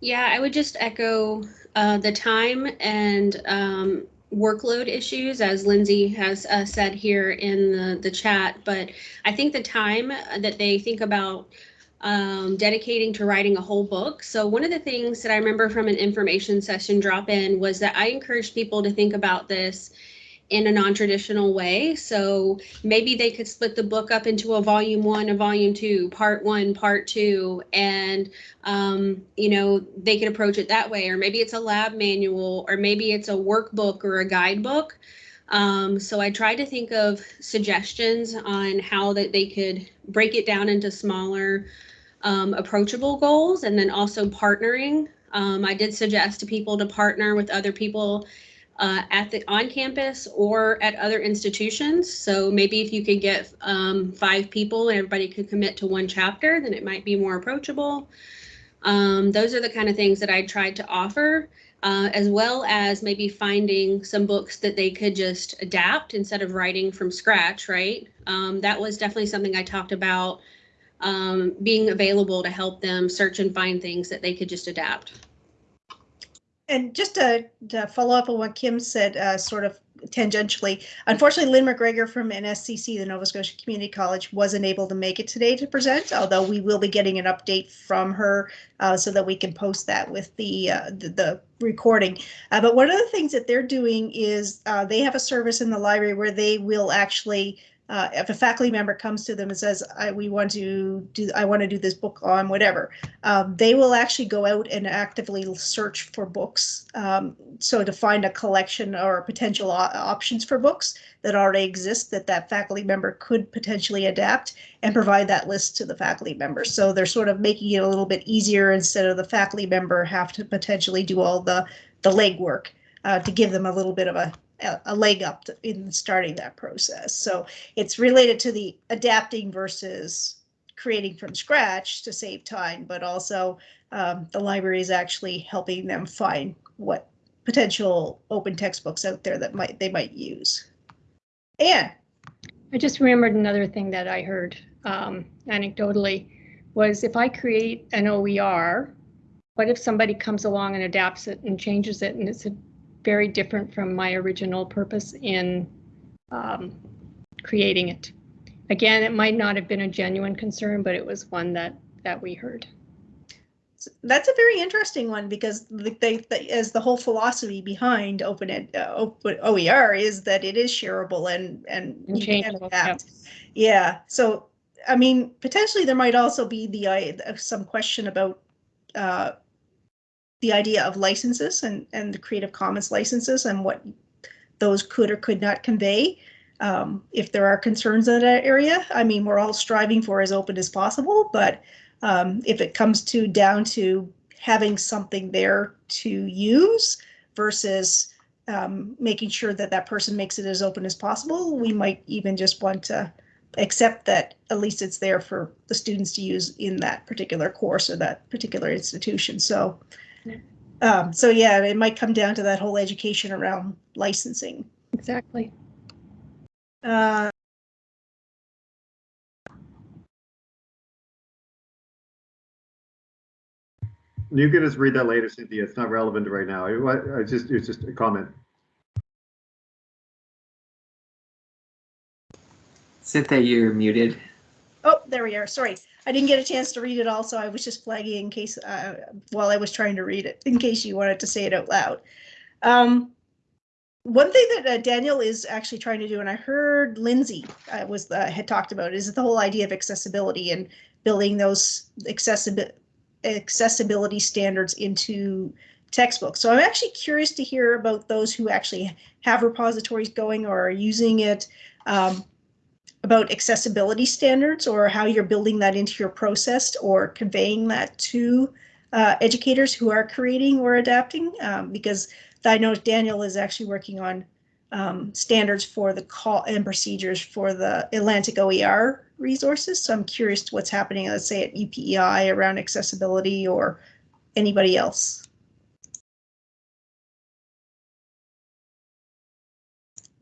Yeah, I would just echo uh, the time and um, workload issues, as Lindsay has uh, said here in the, the chat. But I think the time that they think about um, dedicating to writing a whole book. So one of the things that I remember from an information session drop in was that I encouraged people to think about this in a non-traditional way. So maybe they could split the book up into a volume one, a volume two, part one, part two, and um, you know they could approach it that way. Or maybe it's a lab manual, or maybe it's a workbook or a guidebook. Um, so I tried to think of suggestions on how that they could break it down into smaller um, approachable goals and then also partnering. Um, I did suggest to people to partner with other people uh, at the on campus or at other institutions. So maybe if you could get um, five people and everybody could commit to one chapter, then it might be more approachable. Um, those are the kind of things that I tried to offer, uh, as well as maybe finding some books that they could just adapt instead of writing from scratch, right? Um, that was definitely something I talked about um, being available to help them search and find things that they could just adapt. And just to, to follow up on what Kim said, uh, sort of tangentially, unfortunately, Lynn McGregor from NSCC, the Nova Scotia Community College, wasn't able to make it today to present, although we will be getting an update from her uh, so that we can post that with the, uh, the, the, recording. Uh, but one of the things that they're doing is uh, they have a service in the library where they will actually uh, if a faculty member comes to them and says, I, we want to do, I want to do this book on whatever, um, they will actually go out and actively search for books. Um, so to find a collection or potential options for books that already exist that that faculty member could potentially adapt and provide that list to the faculty member. So they're sort of making it a little bit easier instead of the faculty member have to potentially do all the, the legwork uh, to give them a little bit of a a, leg up in starting that process. So it's related to the adapting versus creating from scratch to save time, but also um, the library is actually helping them find what potential open textbooks out there that might they might use. And I just remembered another thing that I heard um, anecdotally was if I create an OER, what if somebody comes along and adapts it and changes it and it's a very different from my original purpose in um, creating it? Again, it might not have been a genuine concern, but it was one that that we heard. That's a very interesting one because the, they, as the whole philosophy behind open ed, uh, open OER is that it is shareable and and, And you can changeable, adapt. Yeah. So I mean, potentially there might also be the uh, some question about uh, the idea of licenses and and the Creative Commons licenses and what those could or could not convey. Um, if there are concerns in that area, I mean, we're all striving for as open as possible, but um, if it comes to down to having something there to use versus um, making sure that that person makes it as open as possible, we might even just want to accept that at least it's there for the students to use in that particular course or that particular institution. So, um, so yeah, it might come down to that whole education around licensing. Exactly. Uh, You can just read that later, Cynthia. It's not relevant right now. It, wa- I just, it's just a comment. Cynthia, you're muted. Oh, there we are. Sorry. I didn't get a chance to read it all, so I was just flagging in case, uh, while I was trying to read it, in case you wanted to say it out loud. Um, one thing that uh, Daniel is actually trying to do, and I heard Lindsay uh, was uh, had talked about, is the whole idea of accessibility and building those accessibility accessibility standards into textbooks. So I'm actually curious to hear about those who actually have repositories going or are using it. Um, about accessibility standards or how you're building that into your process or conveying that to uh, educators who are creating or adapting um, because I know Daniel is actually working on um, standards for the call and procedures for the Atlantic OER resources. So I'm curious to what's happening, let's say at UPEI around accessibility or anybody else.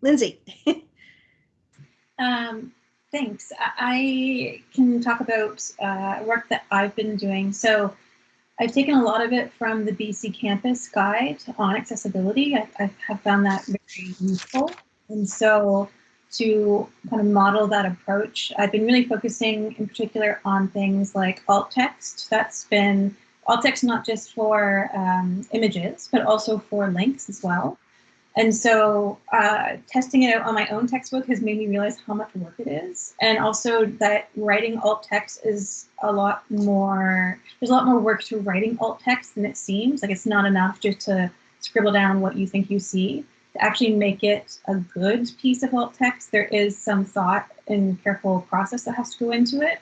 Lindsay. Um, thanks. I can talk about uh, work that I've been doing. So I've taken a lot of it from the BC Campus Guide on accessibility. I, I have found that very useful. And so to kind of model that approach, I've been really focusing in particular on things like alt text. That's been alt text not just for um, images, but also for links as well. And so uh, testing it out on my own textbook has made me realize how much work it is. And also that writing alt text is a lot more, there's a lot more work to writing alt text than it seems. Like it's not enough just to scribble down what you think you see. To actually make it a good piece of alt text, there is some thought and careful process that has to go into it.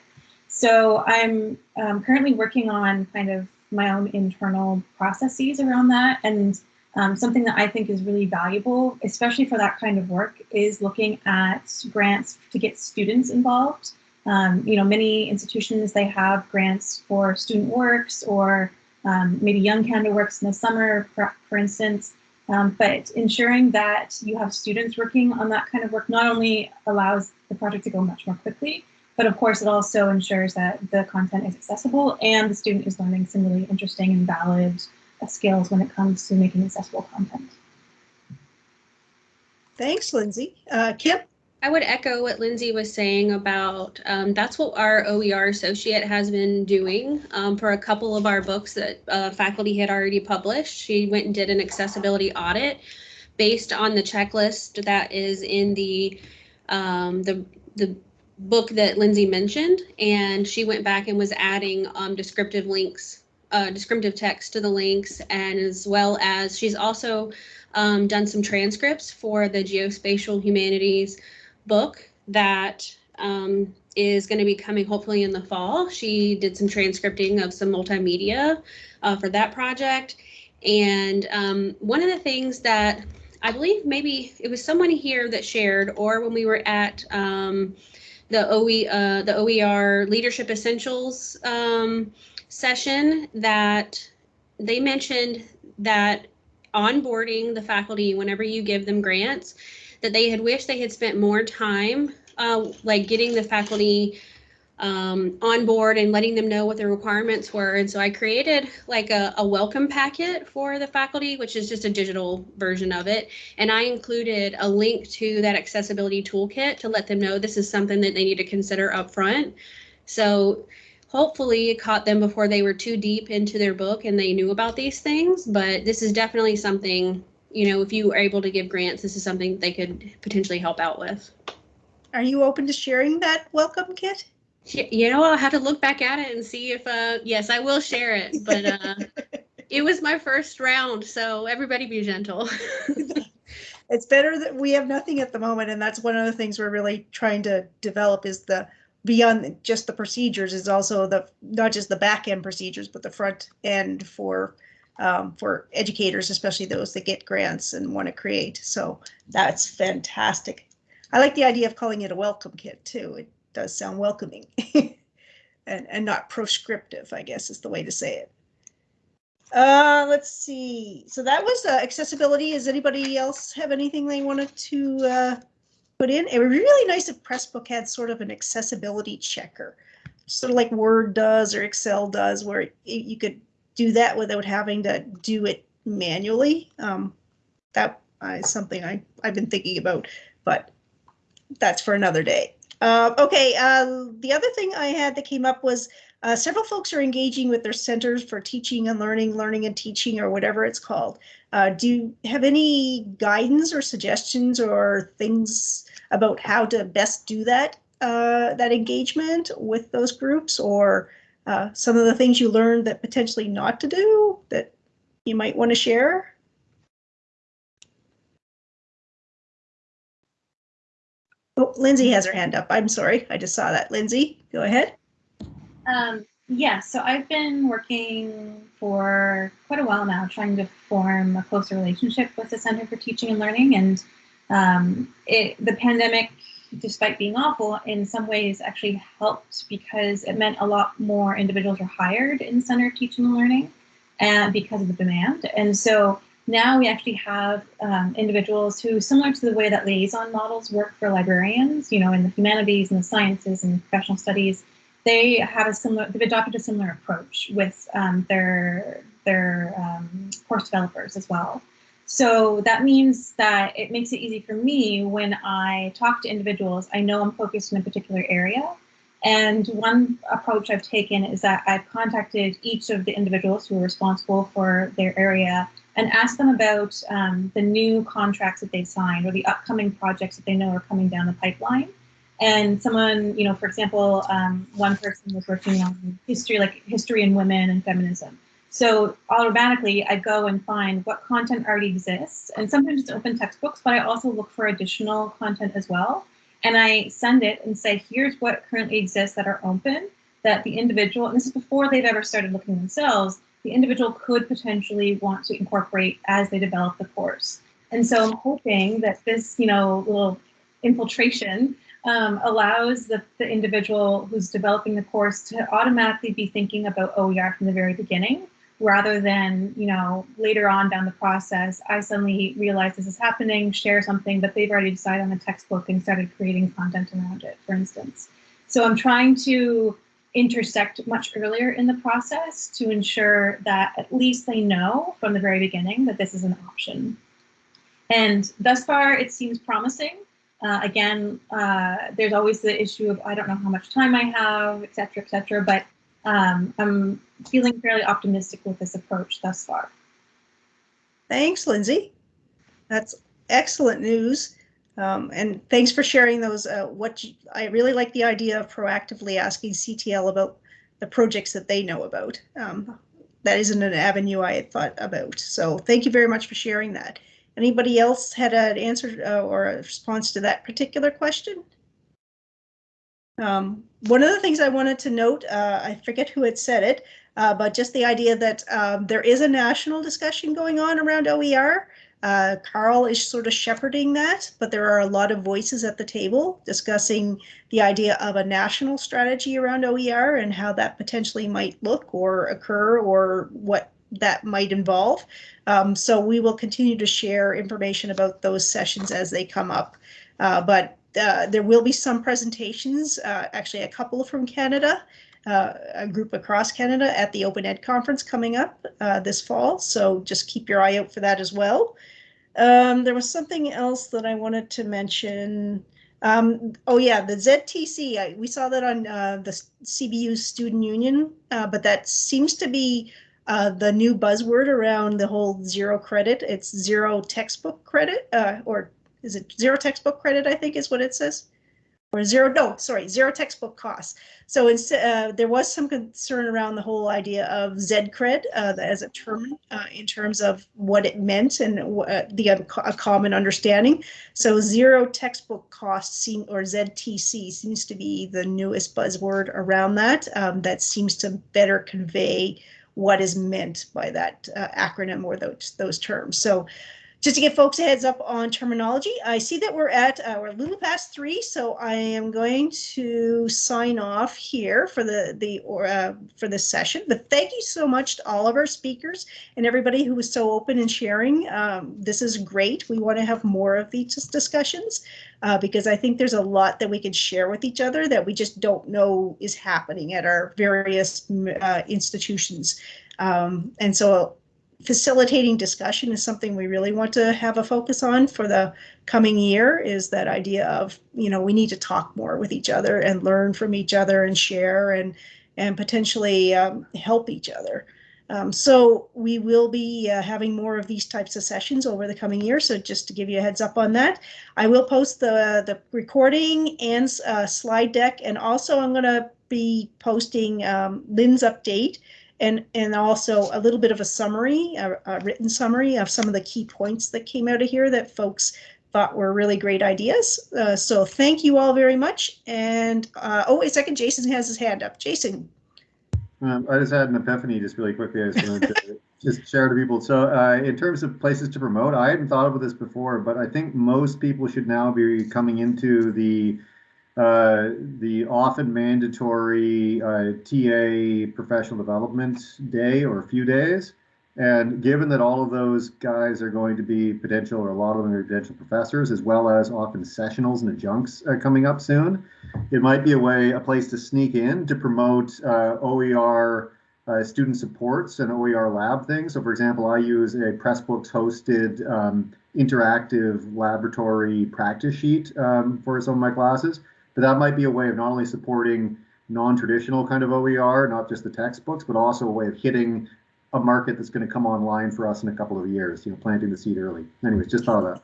So I'm um, currently working on kind of my own internal processes around that. And um, something that I think is really valuable, especially for that kind of work, is looking at grants to get students involved. Um, you know, many institutions, they have grants for student works or um, maybe Young Canada Works in the summer, for, for instance. Um, but ensuring that you have students working on that kind of work not only allows the project to go much more quickly, but of course it also ensures that the content is accessible and the student is learning some really interesting and valid skills when it comes to making accessible content. Thanks, Lindsay. Uh, Kim? I would echo what Lindsay was saying about um, that's what our OER associate has been doing um, for a couple of our books that uh, faculty had already published. She went and did an accessibility audit based on the checklist that is in the um, the the book that Lindsay mentioned, and she went back and was adding um, descriptive links, uh, descriptive text to the links, and as well as she's also um, done some transcripts for the geospatial humanities book that um, is going to be coming hopefully in the fall. She did some transcripting of some multimedia uh, for that project. And um, one of the things that I believe maybe it was someone here that shared, or when we were at um, the OE, uh, the OER Leadership Essentials um, session, that they mentioned that onboarding the faculty whenever you give them grants, that they had wished they had spent more time uh, like getting the faculty um, on board and letting them know what the requirements were. And so I created like a, a welcome packet for the faculty, which is just a digital version of it. And I included a link to that accessibility toolkit to let them know this is something that they need to consider up front. So hopefully it caught them before they were too deep into their book and they knew about these things. But this is definitely something, you know, if you are able to give grants, this is something they could potentially help out with. Are you open to sharing that welcome kit? You know, I'll have to look back at it and see if, uh, yes, I will share it, but, uh, it was my first round, so everybody be gentle. It's better that we have nothing at the moment, and that's one of the things we're really trying to develop is the beyond just the procedures is also the not just the back end procedures, but the front end for um, for educators, especially those that get grants and want to create. So that's fantastic. I like the idea of calling it a welcome kit too. It does sound welcoming and and not proscriptive, I guess is the way to say it. Uh, let's see. So that was uh, accessibility. Does anybody else have anything they wanted to uh, put in? It would be really nice if Pressbook had sort of an accessibility checker, sort of like Word does or Excel does, where y- you could do that without having to do it manually. Um, that uh, something I, I've been thinking about, but that's for another day. Uh, okay, uh, the other thing I had that came up was uh, several folks are engaging with their centers for teaching and learning, learning and teaching, or whatever it's called. Uh, do you have any guidance or suggestions or things about how to best do that uh, that engagement with those groups, or uh, some of the things you learned that potentially not to do that you might want to share? Oh, Lindsay has her hand up. I'm sorry, I just saw that. Lindsay, go ahead. Um, yeah, so I've been working for quite a while now trying to form a closer relationship with the Center for Teaching and Learning. And um, it, the pandemic, despite being awful, in some ways actually helped because it meant a lot more individuals were hired in Center Teaching and Learning and because of the demand. And so now we actually have um, individuals who, similar to the way that liaison models work for librarians, you know, in the humanities and the sciences and professional studies, they have a similar they've adopted a similar approach with um, their their um, course developers as well so that means that it makes it easy for me when i talk to individuals. I know i'm focused in a particular area. And one approach i've taken is that i've contacted each of the individuals who are responsible for their area and asked them about um, the new contracts that they've signed or the upcoming projects that they know are coming down the pipeline. And someone, you know, for example, um, one person was working on history, like history and women and feminism. So automatically, I go and find what content already exists, and sometimes it's open textbooks, but I also look for additional content as well. And I send it and say, here's what currently exists that are open that the individual, and this is before they've ever started looking themselves, the individual could potentially want to incorporate as they develop the course. And so I'm hoping that this, you know, little infiltration um, allows the, the individual who's developing the course to automatically be thinking about OER from the very beginning, rather than, you know, later on down the process, I suddenly realize this is happening, share something, but they've already decided on the textbook and started creating content around it, for instance. So I'm trying to intersect much earlier in the process to ensure that at least they know from the very beginning that this is an option. And thus far, it seems promising. Uh, again, uh, there's always the issue of I don't know how much time I have, et cetera, et cetera, but um, I'm feeling fairly optimistic with this approach thus far. Thanks, Lindsay. That's excellent news. Um, and thanks for sharing those. Uh, what you, I really like the idea of proactively asking CTL about the projects that they know about. Um, that isn't an avenue I had thought about. So thank you very much for sharing that. Anybody else had an answer uh, or a response to that particular question? Um, one of the things I wanted to note, uh, I forget who had said it, uh, but just the idea that um, there is a national discussion going on around OER. Uh, CARL is sort of shepherding that, but there are a lot of voices at the table discussing the idea of a national strategy around OER and how that potentially might look or occur or what that might involve. Um, so we will continue to share information about those sessions as they come up. Uh, but uh, there will be some presentations, uh, actually a couple from Canada, uh, a group across Canada at the Open Ed Conference coming up uh, this fall. So just keep your eye out for that as well. Um, there was something else that I wanted to mention. Um, oh yeah, the ZTC, I, we saw that on uh, the CBU Student Union, but that seems to be uh, the new buzzword around the whole zero credit. It's zero textbook credit, uh, or is it zero textbook credit? I think is what it says, or zero. No, sorry, zero textbook costs. So uh, there was some concern around the whole idea of ZCred uh, as a term uh, in terms of what it meant and uh, the a common understanding. So zero textbook costs seem, or ZTC seems to be the newest buzzword around that. Um, that seems to better convey what is meant by that uh, acronym or those those terms. So just to give folks a heads up on terminology, I see that we're at uh, we're a little past three, so I am going to sign off here for the the or uh, for this session. But thank you so much to all of our speakers and everybody who was so open and sharing. Um, this is great. We want to have more of these discussions uh, because I think there's a lot that we can share with each other that we just don't know is happening at our various uh, institutions. Um, and so facilitating discussion is something we really want to have a focus on for the coming year is that idea of you know we need to talk more with each other and learn from each other and share and and potentially um, help each other. Um, so we will be uh, having more of these types of sessions over the coming year. So just to give you a heads up on that i will post the the recording and uh, slide deck. And also i'm going to be posting um, lynn's update and and also a little bit of a summary, a, a, written summary of some of the key points that came out of here that folks thought were really great ideas. Uh, so thank you all very much. And uh, oh, wait a second, Jason has his hand up. Jason. Um, I just had an epiphany just really quickly. I just wanted to just share to people. So uh, in terms of places to promote, I hadn't thought of this before, but I think most people should now be coming into the uh, the often mandatory uh, TA professional development day or a few days. And given that all of those guys are going to be potential, or a lot of them are potential professors, as well as often sessionals and adjuncts uh, coming up soon, it might be a way, a place to sneak in to promote uh, OER uh, student supports and OER lab things. So, for example, I use a Pressbooks hosted um, interactive laboratory practice sheet um, for some of my classes but that might be a way of not only supporting non-traditional kind of OER, not just the textbooks, but also a way of hitting a market that's going to come online for us in a couple of years, you know, planting the seed early. Anyways, just thought of that.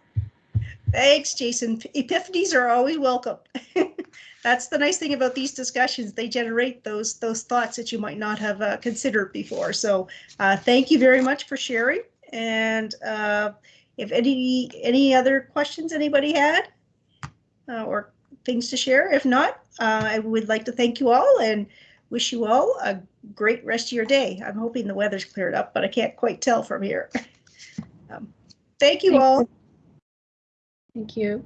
Thanks, Jason. Epiphanies are always welcome. That's the nice thing about these discussions. They generate those those thoughts that you might not have uh, considered before. So uh, thank you very much for sharing. And uh, if any any other questions anybody had uh, or things to share. If not, uh, I would like to thank you all and wish you all a great rest of your day. I'm hoping the weather's cleared up, but I can't quite tell from here. um, thank you all. Thank you.